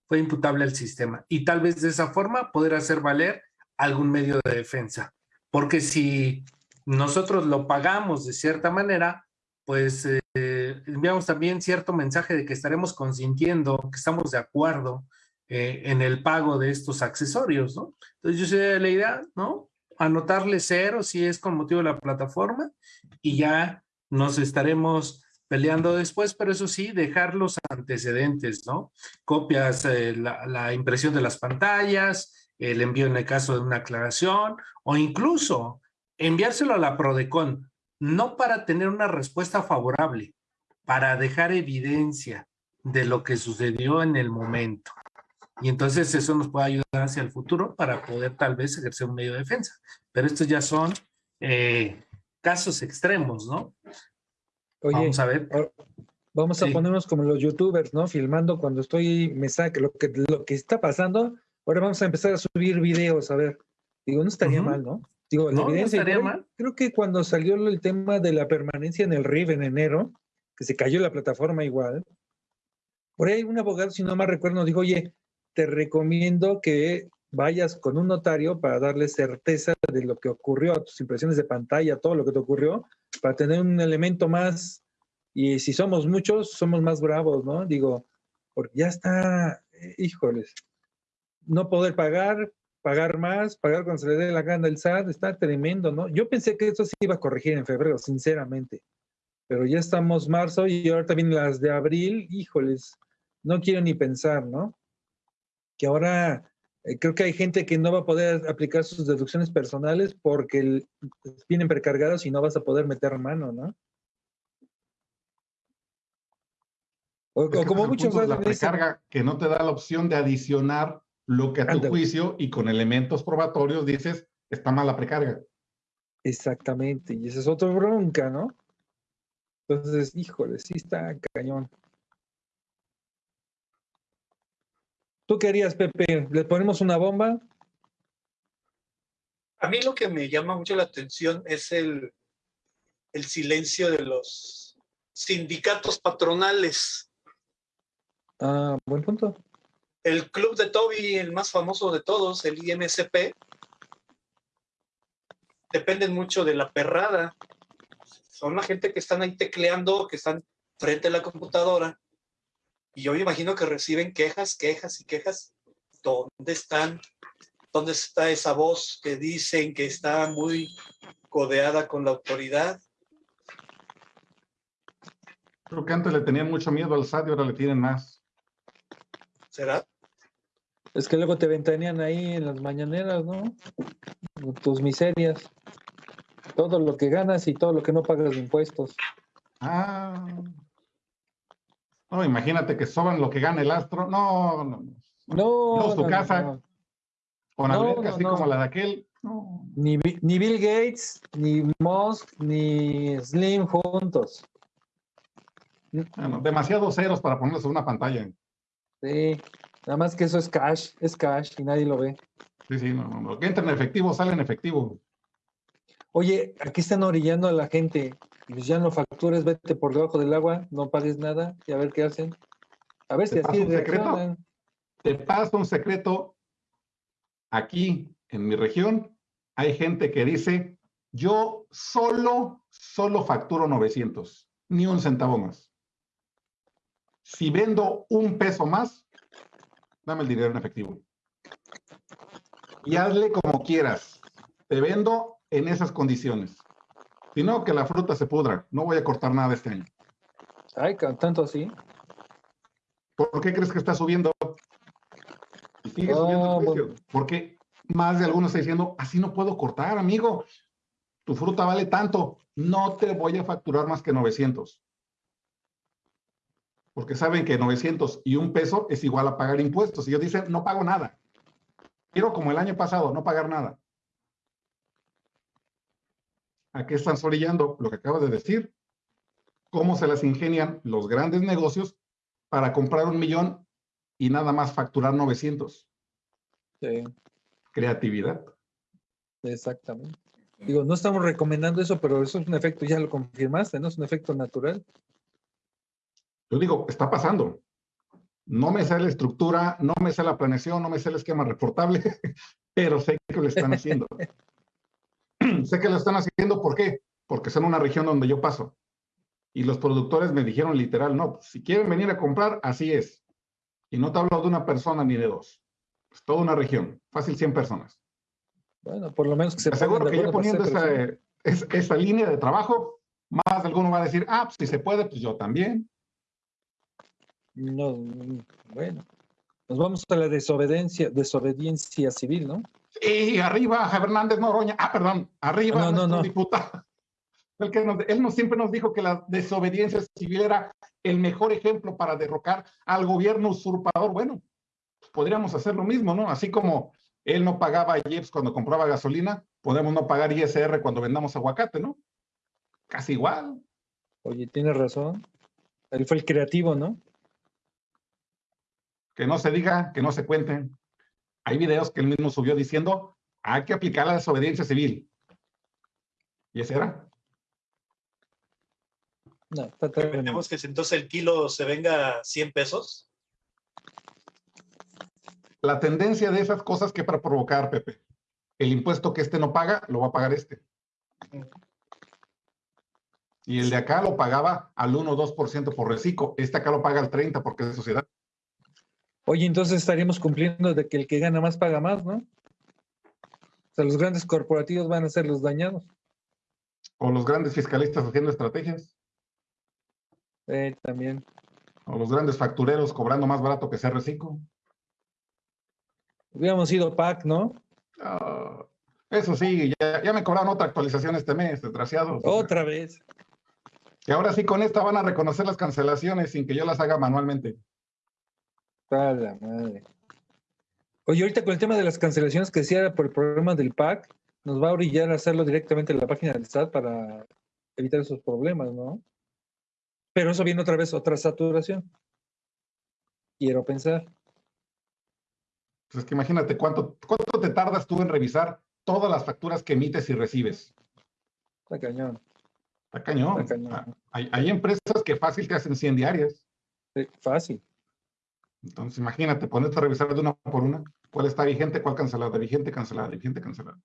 fue imputable al sistema. Y tal vez de esa forma poder hacer valer algún medio de defensa. Porque si nosotros lo pagamos de cierta manera, pues eh, eh, enviamos también cierto mensaje de que estaremos consintiendo, que estamos de acuerdo eh, en el pago de estos accesorios, ¿no? Entonces yo sé la idea, ¿no? Anotarle cero si es con motivo de la plataforma y ya nos estaremos peleando después, pero eso sí, dejar los antecedentes, ¿no? Copias, la, la, impresión de las pantallas, el envío en el caso de una aclaración, o incluso enviárselo a la PRODECON, no para tener una respuesta favorable, para dejar evidencia de lo que sucedió en el momento. Y entonces eso nos puede ayudar hacia el futuro para poder tal vez ejercer un medio de defensa. Pero estos ya son eh, casos extremos, ¿no? Oye, vamos a ver. Vamos a Sí. ponernos como los youtubers, ¿no? Filmando cuando estoy, me saca lo que, lo que está pasando. Ahora vamos a empezar a subir videos, a ver. Digo, no estaría mal, ¿no? Digo, No, no evidencia. estaría creo- que cuando salió el tema de la permanencia en el RIF en enero, que se cayó la plataforma igual, por ahí un abogado, si no mal recuerdo, dijo, oye, te recomiendo que vayas con un notario para darle certeza de lo que ocurrió, a tus impresiones de pantalla, todo lo que te ocurrió, para tener un elemento más, y si somos muchos, somos más bravos, ¿no? Digo, porque ya está, eh, híjoles, no poder pagar, pagar más, pagar cuando se le dé la gana el SAT, está tremendo, ¿no? Yo pensé que eso se iba a corregir en febrero, sinceramente, pero ya estamos marzo y ahorita vienen las de abril, híjoles, no quiero ni pensar, ¿no? Que ahora eh, creo que hay gente que no va a poder aplicar sus deducciones personales porque el- vienen precargados y no vas a poder meter mano, ¿no? O, como es el muchos la precarga que no te da la opción de adicionar lo que a tu juicio y con elementos probatorios dices está mal la precarga. Exactamente, y esa es otra bronca, ¿no? Entonces, híjole, sí está cañón. ¿Tú qué harías, Pepe? ¿Le ponemos una bomba? A mí lo que me llama mucho la atención es el, el silencio de los sindicatos patronales. Ah, buen punto. El club de Toby, el más famoso de todos, el IMSP, dependen mucho de la perrada. Son la gente que están ahí tecleando, que están frente a la computadora. Y yo me imagino que reciben quejas, quejas y quejas. ¿Dónde están? ¿Dónde está esa voz que dicen que está muy codeada con la autoridad? Creo que antes le tenían mucho miedo al SAT y ahora le tienen más. ¿Será? Es que luego te ventanean ahí en las mañaneras, ¿no? Tus miserias. Todo lo que ganas y todo lo que no pagas de impuestos. Ah. No, imagínate que soban lo que gana el astro. No, no. no. No, su no, casa. no. Con no, así no. como la de aquel. No. Ni, ni Bill Gates, ni Musk, ni Slim juntos. Bueno, demasiados ceros para ponerlos en una pantalla. Sí, nada más que eso es cash, es cash y nadie lo ve. Sí, sí, no, no. Lo que entra en efectivo sale en efectivo. Oye, aquí están orillando a la gente. Pues ya no factures, vete por debajo del agua, no pagues nada y a ver qué hacen. A ver ¿Te si así reaccionan. Te paso un secreto. Aquí en mi región hay gente que dice, yo solo, solo facturo 900, ni un centavo más. Si vendo un peso más, dame el dinero en efectivo. Y hazle como quieras. Te vendo en esas condiciones. Si no, que la fruta se pudra. No voy a cortar nada este año. Ay, tanto así. ¿Por qué crees que está subiendo? Y sigue subiendo el precio. Porque más de algunos está diciendo, así no puedo cortar, amigo. Tu fruta vale tanto. No te voy a facturar más que 900. Porque saben que 900 y un peso es igual a pagar impuestos. Y ellos dicen, no pago nada. Quiero como el año pasado, no pagar nada. ¿A qué están orillando? Lo que acabas de decir. ¿Cómo se las ingenian los grandes negocios para comprar un millón y nada más facturar 900? Sí, Creatividad. exactamente. Digo, no estamos recomendando eso, pero eso es un efecto, ya lo confirmaste, ¿no? Es un efecto natural. Yo digo, está pasando. No me sé la estructura, no me sé la planeación, no me sé el esquema reportable, pero sé que lo están haciendo. sé que lo están haciendo, ¿por qué? Porque son una región donde yo paso. Y los productores me dijeron literal, no, pues, si quieren venir a comprar, así es. Y no te hablo de una persona ni de dos. Es toda una región, fácil 100 personas. Bueno, por lo menos que se Aseguro que ya poniendo esa, es- esa línea de trabajo, más de alguno va a decir, ah, pues si se puede, pues yo también. No, mm, bueno. Nos vamos a la desobediencia, desobediencia civil, ¿no? Y arriba, Fernández Noroña, ah, perdón, arriba No, no, nuestro no. diputado. El que nos- él nos, siempre nos dijo que la desobediencia civil era el mejor ejemplo para derrocar al gobierno usurpador. Bueno, pues podríamos hacer lo mismo, ¿no? Así como él no pagaba IEPS cuando compraba gasolina, podemos no pagar ISR cuando vendamos aguacate, ¿no? Casi igual. Oye, tienes razón. Él fue el creativo, ¿no? Que no se diga, que no se cuente. Hay videos que él mismo subió diciendo, hay que aplicar la desobediencia civil. ¿Y ese era? No, está. Tenemos que si entonces el kilo se venga a 100 pesos. La tendencia de esas cosas que para provocar, Pepe. El impuesto que este no paga, lo va a pagar este. Y el de acá lo pagaba al 1 o 2% por reciclo. Este acá lo paga al 30% porque es de sociedad. Oye, entonces estaríamos cumpliendo de que el que gana más paga más, ¿no? O sea, los grandes corporativos van a ser los dañados. O los grandes fiscalistas haciendo estrategias. Eh, también. O los grandes factureros cobrando más barato que ser reciclo. Hubiéramos ido PAC, ¿no? Ah, eso sí, ya, ya me cobraron otra actualización este mes, desgraciados. Otra vez. Y ahora sí, con esta van a reconocer las cancelaciones sin que yo las haga manualmente. A la madre. Oye, ahorita con el tema de las cancelaciones que decía por el programa del PAC, nos va a orillar a hacerlo directamente en la página del SAT para evitar esos problemas, ¿no? Pero eso viene otra vez, otra saturación. Quiero pensar. Pues es que imagínate cuánto, cuánto te tardas tú en revisar todas las facturas que emites y recibes. Está cañón. Está cañón. Está cañón. Ah, Hay, hay empresas que fácil te hacen 100 diarias. Sí, fácil. Entonces, imagínate, ponerte a revisar de una por una. ¿Cuál está vigente, cuál cancelada? Vigente, cancelada, vigente, cancelada.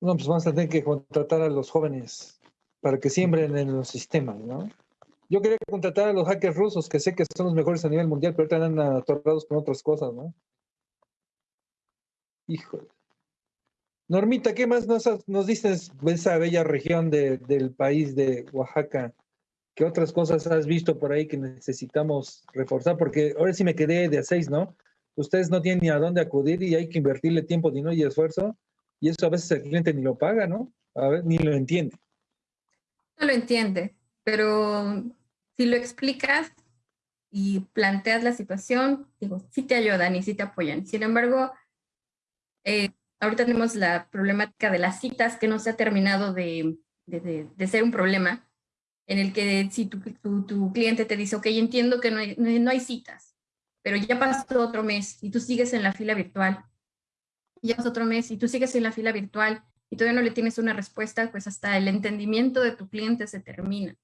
No, pues vamos a tener que contratar a los jóvenes para que siembren en los sistemas, ¿no? Yo quería contratar a los hackers rusos, que sé que son los mejores a nivel mundial, pero ahorita andan atorrados con otras cosas, ¿no? Híjole. Normita, ¿qué más nos, nos dices de esa bella región de- del país de Oaxaca? ¿Qué otras cosas has visto por ahí que necesitamos reforzar? Porque ahora sí me quedé de a seis, ¿no? Ustedes no tienen ni a dónde acudir y hay que invertirle tiempo, dinero y esfuerzo, y eso a veces el cliente ni lo paga, ¿no? A ver, ni lo entiende. No lo entiende, pero si lo explicas y planteas la situación, digo, sí te ayudan y sí te apoyan. Sin embargo, eh, ahorita tenemos la problemática de las citas que no se ha terminado de, de- de- de ser un problema, en el que si tu, cliente te dice, ok, entiendo que no hay, citas, pero ya pasó otro mes y tú sigues en la fila virtual, ya pasó otro mes y tú sigues en la fila virtual y todavía no le tienes una respuesta, pues hasta el entendimiento de tu cliente se termina.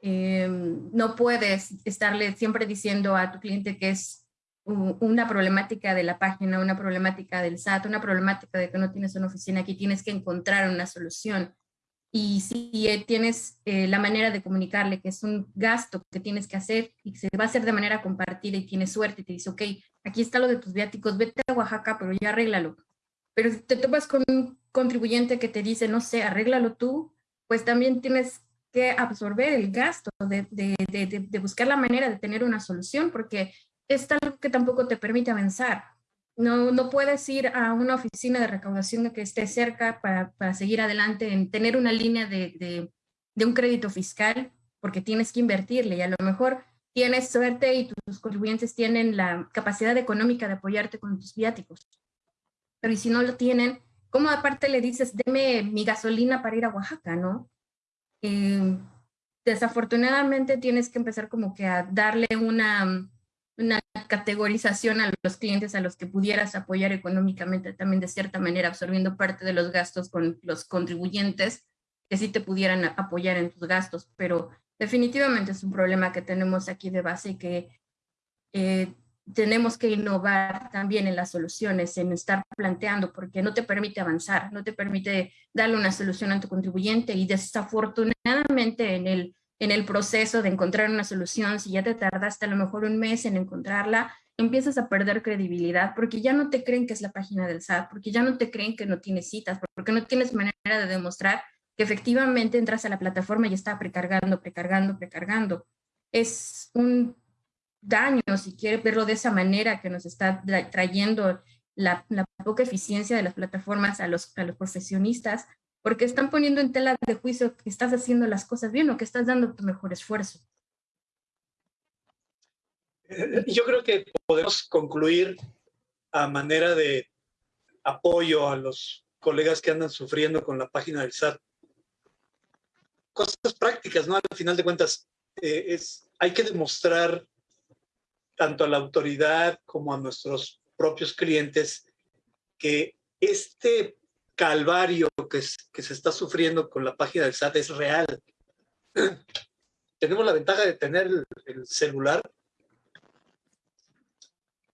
Eh, no puedes estarle siempre diciendo a tu cliente que es una problemática de la página, una problemática del SAT, una problemática de que no tienes una oficina aquí, tienes que encontrar una solución. Y si eh, tienes eh, la manera de comunicarle que es un gasto que tienes que hacer y se va a hacer de manera compartida y tienes suerte y te dice, ok, aquí está lo de tus viáticos, vete a Oaxaca, pero ya arréglalo. Pero si te topas con un contribuyente que te dice, no sé, arréglalo tú, pues también tienes que absorber el gasto de- de- de- de buscar la manera de tener una solución, porque es algo que tampoco te permite avanzar. No, no puedes ir a una oficina de recaudación que esté cerca para, para seguir adelante en tener una línea de, de- de un crédito fiscal, porque tienes que invertirle y a lo mejor tienes suerte y tus contribuyentes tienen la capacidad económica de apoyarte con tus viáticos. Pero si no lo tienen, ¿cómo aparte le dices, deme mi gasolina para ir a Oaxaca, no? Eh, desafortunadamente tienes que empezar como que a darle una, una categorización a los clientes a los que pudieras apoyar económicamente también de cierta manera, absorbiendo parte de los gastos con los contribuyentes que sí te pudieran apoyar en tus gastos, pero definitivamente es un problema que tenemos aquí de base y que eh, tenemos que innovar también en las soluciones, en estar planteando, porque no te permite avanzar, no te permite darle una solución a tu contribuyente y desafortunadamente en el, en el proceso de encontrar una solución, si ya te tardaste a lo mejor un mes en encontrarla, empiezas a perder credibilidad porque ya no te creen que es la página del SAT, porque ya no te creen que no tienes citas, porque no tienes manera de demostrar que efectivamente entras a la plataforma y está precargando, precargando, precargando. Es un daño, si quiere verlo de esa manera, que nos está trayendo la, poca eficiencia de las plataformas a los, a los profesionistas, porque están poniendo en tela de juicio que estás haciendo las cosas bien o que estás dando tu mejor esfuerzo. Eh, yo creo que podemos concluir a manera de apoyo a los colegas que andan sufriendo con la página del SAT. Cosas prácticas, ¿no? Al final de cuentas, eh, es, hay que demostrar tanto a la autoridad como a nuestros propios clientes que este calvario que, se está sufriendo con la página del SAT es real. Tenemos la ventaja de tener el celular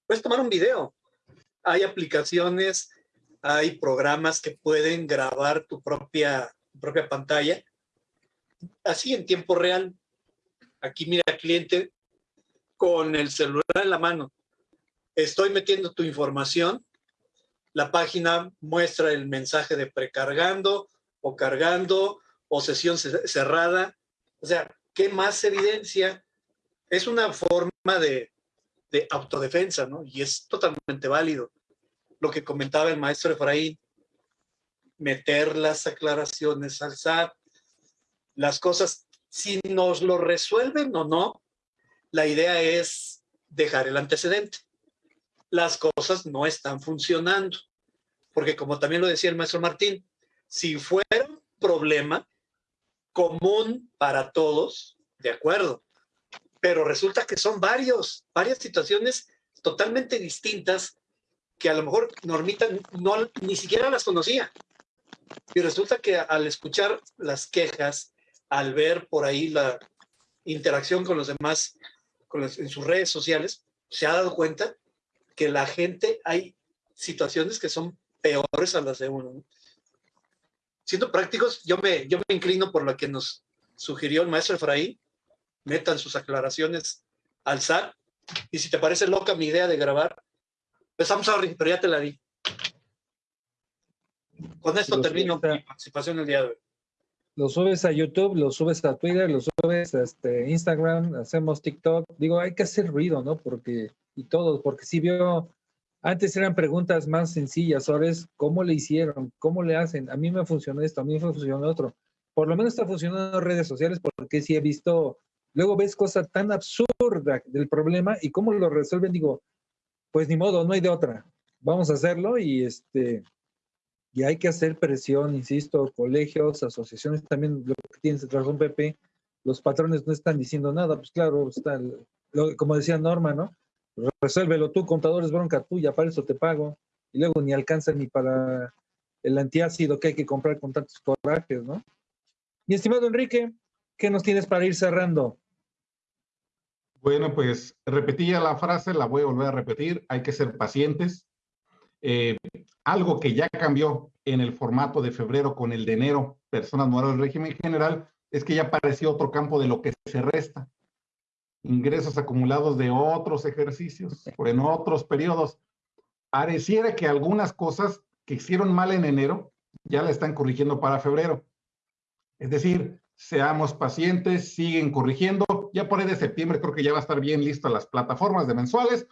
puedes tomar un video. Hay aplicaciones, hay programas que pueden grabar tu propia, propia pantalla, así en tiempo real. Aquí mira, cliente, con el celular en la mano, estoy metiendo tu información, la página muestra el mensaje de precargando o cargando o sesión cerrada. O sea, ¿qué más evidencia? Es una forma de, de autodefensa, ¿no? Y es totalmente válido. Lo que comentaba el maestro Efraín, meter las aclaraciones al SAT, las cosas, si nos lo resuelven o no, la idea es dejar el antecedente. Las cosas no están funcionando, porque como también lo decía el maestro Martín, si fuera un problema común para todos, de acuerdo, pero resulta que son varios, varias situaciones totalmente distintas que a lo mejor Normita no, ni siquiera las conocía. Y resulta que al escuchar las quejas, al ver por ahí la interacción con los demás con en sus redes sociales, se ha dado cuenta que la gente hay situaciones que son peores a las de uno. Siendo prácticos, yo me, yo me inclino por lo que nos sugirió el maestro Efraín, metan sus aclaraciones al SAT. Y si te parece loca mi idea de grabar, pues I'm sorry, pero ya te la di. Con esto termino mi participación el día de hoy. Lo subes a YouTube, lo subes a Twitter, lo subes a este Instagram, hacemos TikTok. Digo, hay que hacer ruido, ¿no? Porque, y todo, porque si veo, antes eran preguntas más sencillas, ahora es cómo le hicieron, cómo le hacen. A mí me funcionó esto, a mí me funcionó otro. Por lo menos está funcionando redes sociales porque sí he visto Luego ves cosas tan absurdas del problema y cómo lo resuelven, digo, pues ni modo, no hay de otra. Vamos a hacerlo y este y hay que hacer presión, insisto, colegios, asociaciones, también lo que tienes razón, Pepe, los patrones no están diciendo nada, pues claro, está como decía Norma, ¿no? Resuélvelo tú, contadores bronca tuya, para eso te pago. Y luego ni alcanza ni para el antiácido que hay que comprar con tantos corajes, ¿no? Mi estimado Enrique, ¿qué nos tienes para ir cerrando? Bueno, pues repetía la frase, la voy a volver a repetir, hay que ser pacientes. Eh, algo que ya cambió en el formato de febrero con el de enero, personas morales del régimen general, es que ya apareció otro campo de lo que se resta. Ingresos acumulados de otros ejercicios o en otros periodos. Pareciera que algunas cosas que hicieron mal en enero ya la están corrigiendo para febrero. Es decir, seamos pacientes, siguen corrigiendo. Ya por ahí de septiembre creo que ya va a estar bien listas las plataformas de mensuales,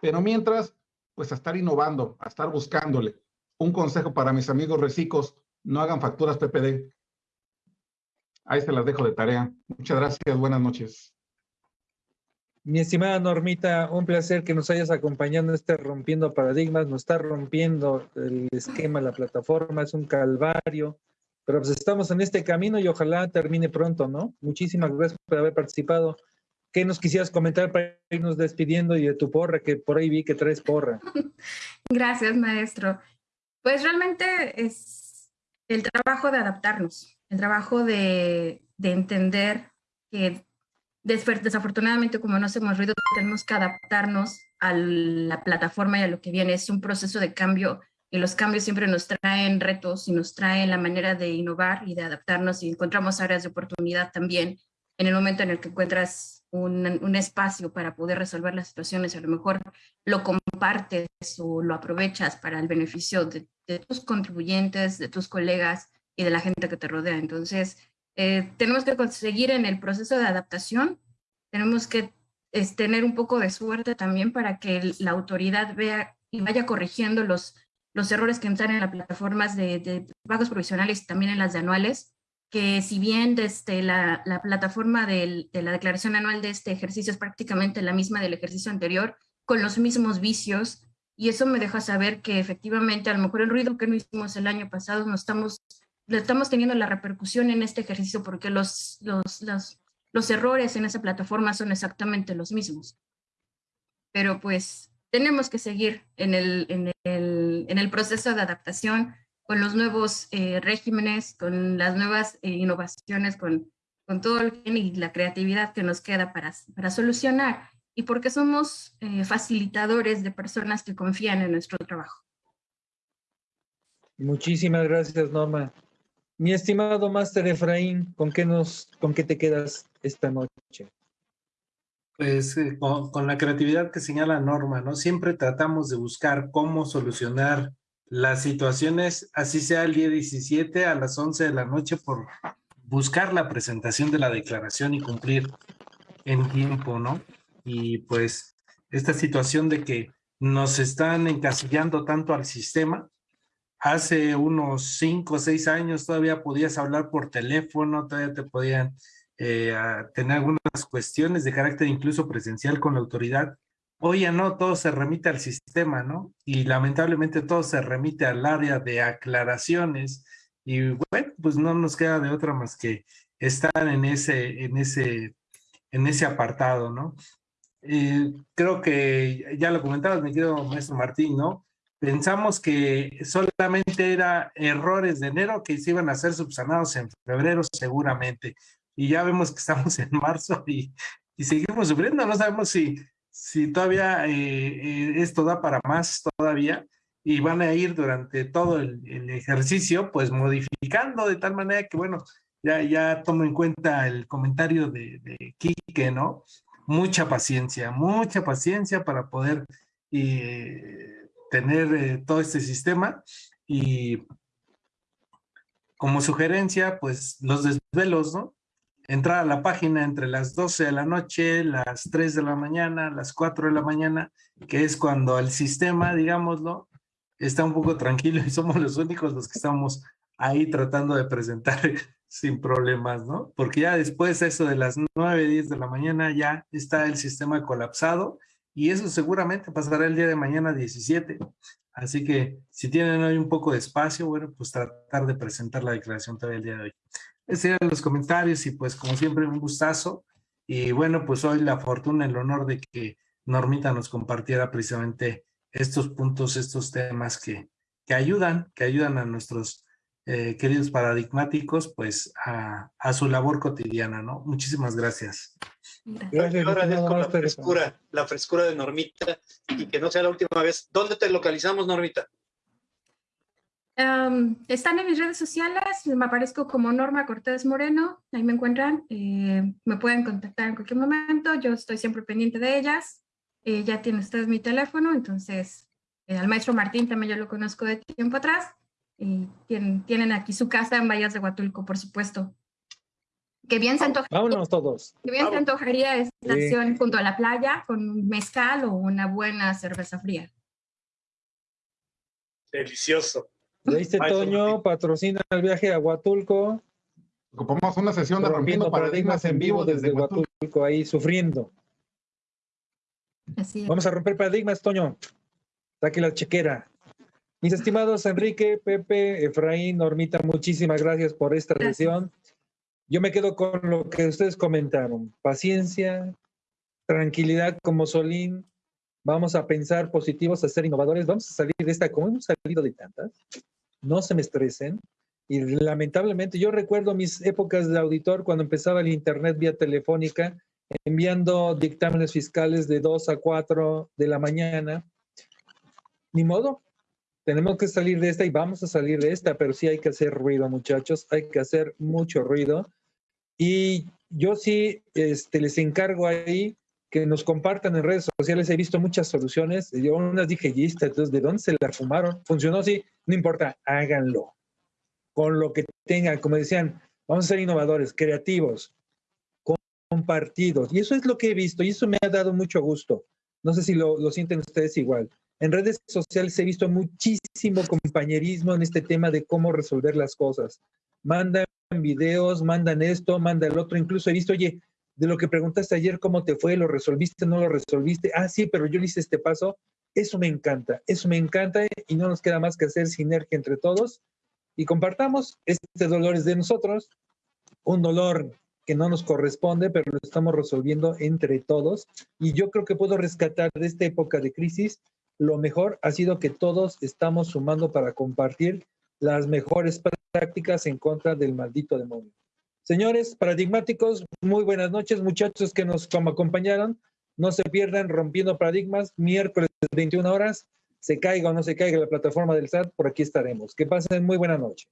pero mientras, pues a estar innovando, a estar buscándole. Un consejo para mis amigos recicos, no hagan facturas PPD. Ahí se las dejo de tarea. Muchas gracias, buenas noches. Mi estimada Normita, un placer que nos hayas acompañado en este Rompiendo Paradigmas. Nos está rompiendo el esquema, la plataforma, es un calvario pero pues estamos en este camino y ojalá termine pronto, ¿no? Muchísimas gracias por haber participado. ¿Qué nos quisieras comentar para irnos despidiendo y de tu porra, que por ahí vi que traes porra? Gracias, maestro. Pues realmente es el trabajo de adaptarnos, el trabajo de, de entender que desafortunadamente como no hacemos ruido, tenemos que adaptarnos a la plataforma y a lo que viene. Es un proceso de cambio y los cambios siempre nos traen retos y nos traen la manera de innovar y de adaptarnos y encontramos áreas de oportunidad también en el momento en el que encuentras un, espacio para poder resolver las situaciones, a lo mejor lo compartes o lo aprovechas para el beneficio de, de tus contribuyentes, de tus colegas y de la gente que te rodea. Entonces, eh, tenemos que conseguir en el proceso de adaptación, tenemos que es, tener un poco de suerte también para que la autoridad vea y vaya corrigiendo los, los errores que entran en las plataformas de, de pagos provisionales y también en las de anuales, que si bien desde la, la plataforma del, de la declaración anual de este ejercicio es prácticamente la misma del ejercicio anterior, con los mismos vicios, y eso me deja saber que efectivamente a lo mejor el ruido que no hicimos el año pasado no estamos estamos teniendo la repercusión en este ejercicio porque los, los, los, los errores en esa plataforma son exactamente los mismos. Pero pues tenemos que seguir en el, en el, en el proceso de adaptación con los nuevos eh, regímenes, con las nuevas eh, innovaciones, con, con todo el y la creatividad que nos queda para, para solucionar y porque somos eh, facilitadores de personas que confían en nuestro trabajo. Muchísimas gracias, Norma. Mi estimado Máster Efraín, ¿con qué, nos, ¿con qué te quedas esta noche? Pues eh, con, con, la creatividad que señala Norma, ¿no? Siempre tratamos de buscar cómo solucionar las situaciones, así sea el día 17 a las 11 de la noche, por buscar la presentación de la declaración y cumplir en tiempo, ¿no? Y pues esta situación de que nos están encasillando tanto al sistema, hace unos cinco o seis años todavía podías hablar por teléfono, todavía te podían eh, tener algunas cuestiones de carácter incluso presencial con la autoridad. Hoy ya no, todo se remite al sistema, ¿no? Y lamentablemente todo se remite al área de aclaraciones y bueno, pues no nos queda de otra más que estar en ese, en ese, en ese apartado, ¿no? Eh, creo que ya lo comentabas, mi querido maestro Martín, ¿no? Pensamos que solamente era errores de enero que se iban a ser subsanados en febrero seguramente. Y ya vemos que estamos en marzo y, y seguimos sufriendo. No sabemos si, si todavía eh, eh, esto da para más todavía y van a ir durante todo el, ejercicio pues modificando de tal manera que bueno, ya, ya tomo en cuenta el comentario de, de Quique, ¿no? Mucha paciencia, mucha paciencia para poder eh, tener eh, todo este sistema y como sugerencia, pues los desvelos, ¿no? Entrar a la página entre las 12 de la noche, las 3 de la mañana, las 4 de la mañana, que es cuando el sistema, digámoslo, está un poco tranquilo y somos los únicos los que estamos ahí tratando de presentar sin problemas, ¿no? Porque ya después eso de las 9, 10 de la mañana ya está el sistema colapsado y eso seguramente pasará el día de mañana 17. Así que si tienen hoy un poco de espacio, bueno, pues tratar de presentar la declaración todavía el día de hoy. Esos eran los comentarios y pues como siempre un gustazo. Y bueno, pues hoy la fortuna, el honor de que Normita nos compartiera precisamente estos puntos, estos temas que, que ayudan, que ayudan a nuestros eh, queridos paradigmáticos, pues a, a, su labor cotidiana, ¿no? Muchísimas gracias. Gracias. Yo agradezco la frescura, la frescura de Normita y que no sea la última vez. ¿Dónde te localizamos, Normita? Um, están en mis redes sociales, me aparezco como Norma Cortés Moreno, ahí me encuentran, eh, me pueden contactar en cualquier momento, yo estoy siempre pendiente de ellas, eh, ya tienen ustedes mi teléfono, entonces eh, al maestro Martín también yo lo conozco de tiempo atrás, y tienen, tienen aquí su casa en Vallas de Huatulco, por supuesto. Que bien se antojaría. Vámonos todos. Que bien se antojaría estación sí. junto a la playa con mezcal o una buena cerveza fría. Delicioso. ¿Leíste, Toño? Patrocina el viaje a Huatulco. Ocupamos una sesión de Rompiendo Paradigmas en vivo desde Huatulco, Huatulco ahí sufriendo. Así es. Vamos a romper paradigmas, Toño. Saque la chequera. Mis estimados Enrique, Pepe, Efraín, Normita, muchísimas gracias por esta sesión. Yo me quedo con lo que ustedes comentaron. Paciencia, tranquilidad como Solín. Vamos a pensar positivos, a ser innovadores. Vamos a salir de esta, como hemos salido de tantas. No se me estresen. Y lamentablemente, yo recuerdo mis épocas de auditor cuando empezaba el internet vía telefónica, enviando dictámenes fiscales de 2 a 4 de la mañana. Ni modo, tenemos que salir de esta y vamos a salir de esta, pero sí hay que hacer ruido, muchachos, hay que hacer mucho ruido. Y yo sí este, les encargo ahí que nos compartan en redes sociales. He visto muchas soluciones. Yo unas dije, y entonces, ¿de dónde se la fumaron? ¿Funcionó? Sí, no importa, háganlo. Con lo que tengan, como decían, vamos a ser innovadores, creativos, compartidos. Y eso es lo que he visto y eso me ha dado mucho gusto. No sé si lo, lo sienten ustedes igual. En redes sociales he visto muchísimo compañerismo en este tema de cómo resolver las cosas. Mandan videos, mandan esto, mandan el otro. Incluso he visto, oye, de lo que preguntaste ayer, ¿cómo te fue? ¿Lo resolviste? ¿No lo resolviste? Ah, sí, pero yo le hice este paso. Eso me encanta, eso me encanta y no nos queda más que hacer sinergia entre todos y compartamos. Este dolor es de nosotros, un dolor que no nos corresponde, pero lo estamos resolviendo entre todos. Y yo creo que puedo rescatar de esta época de crisis, lo mejor ha sido que todos estamos sumando para compartir las mejores prácticas en contra del maldito demonio. Señores paradigmáticos, muy buenas noches, muchachos que nos acompañaron. No se pierdan Rompiendo Paradigmas, miércoles 21 horas. Se caiga o no se caiga la plataforma del SAT, por aquí estaremos. Que pasen muy buena noche.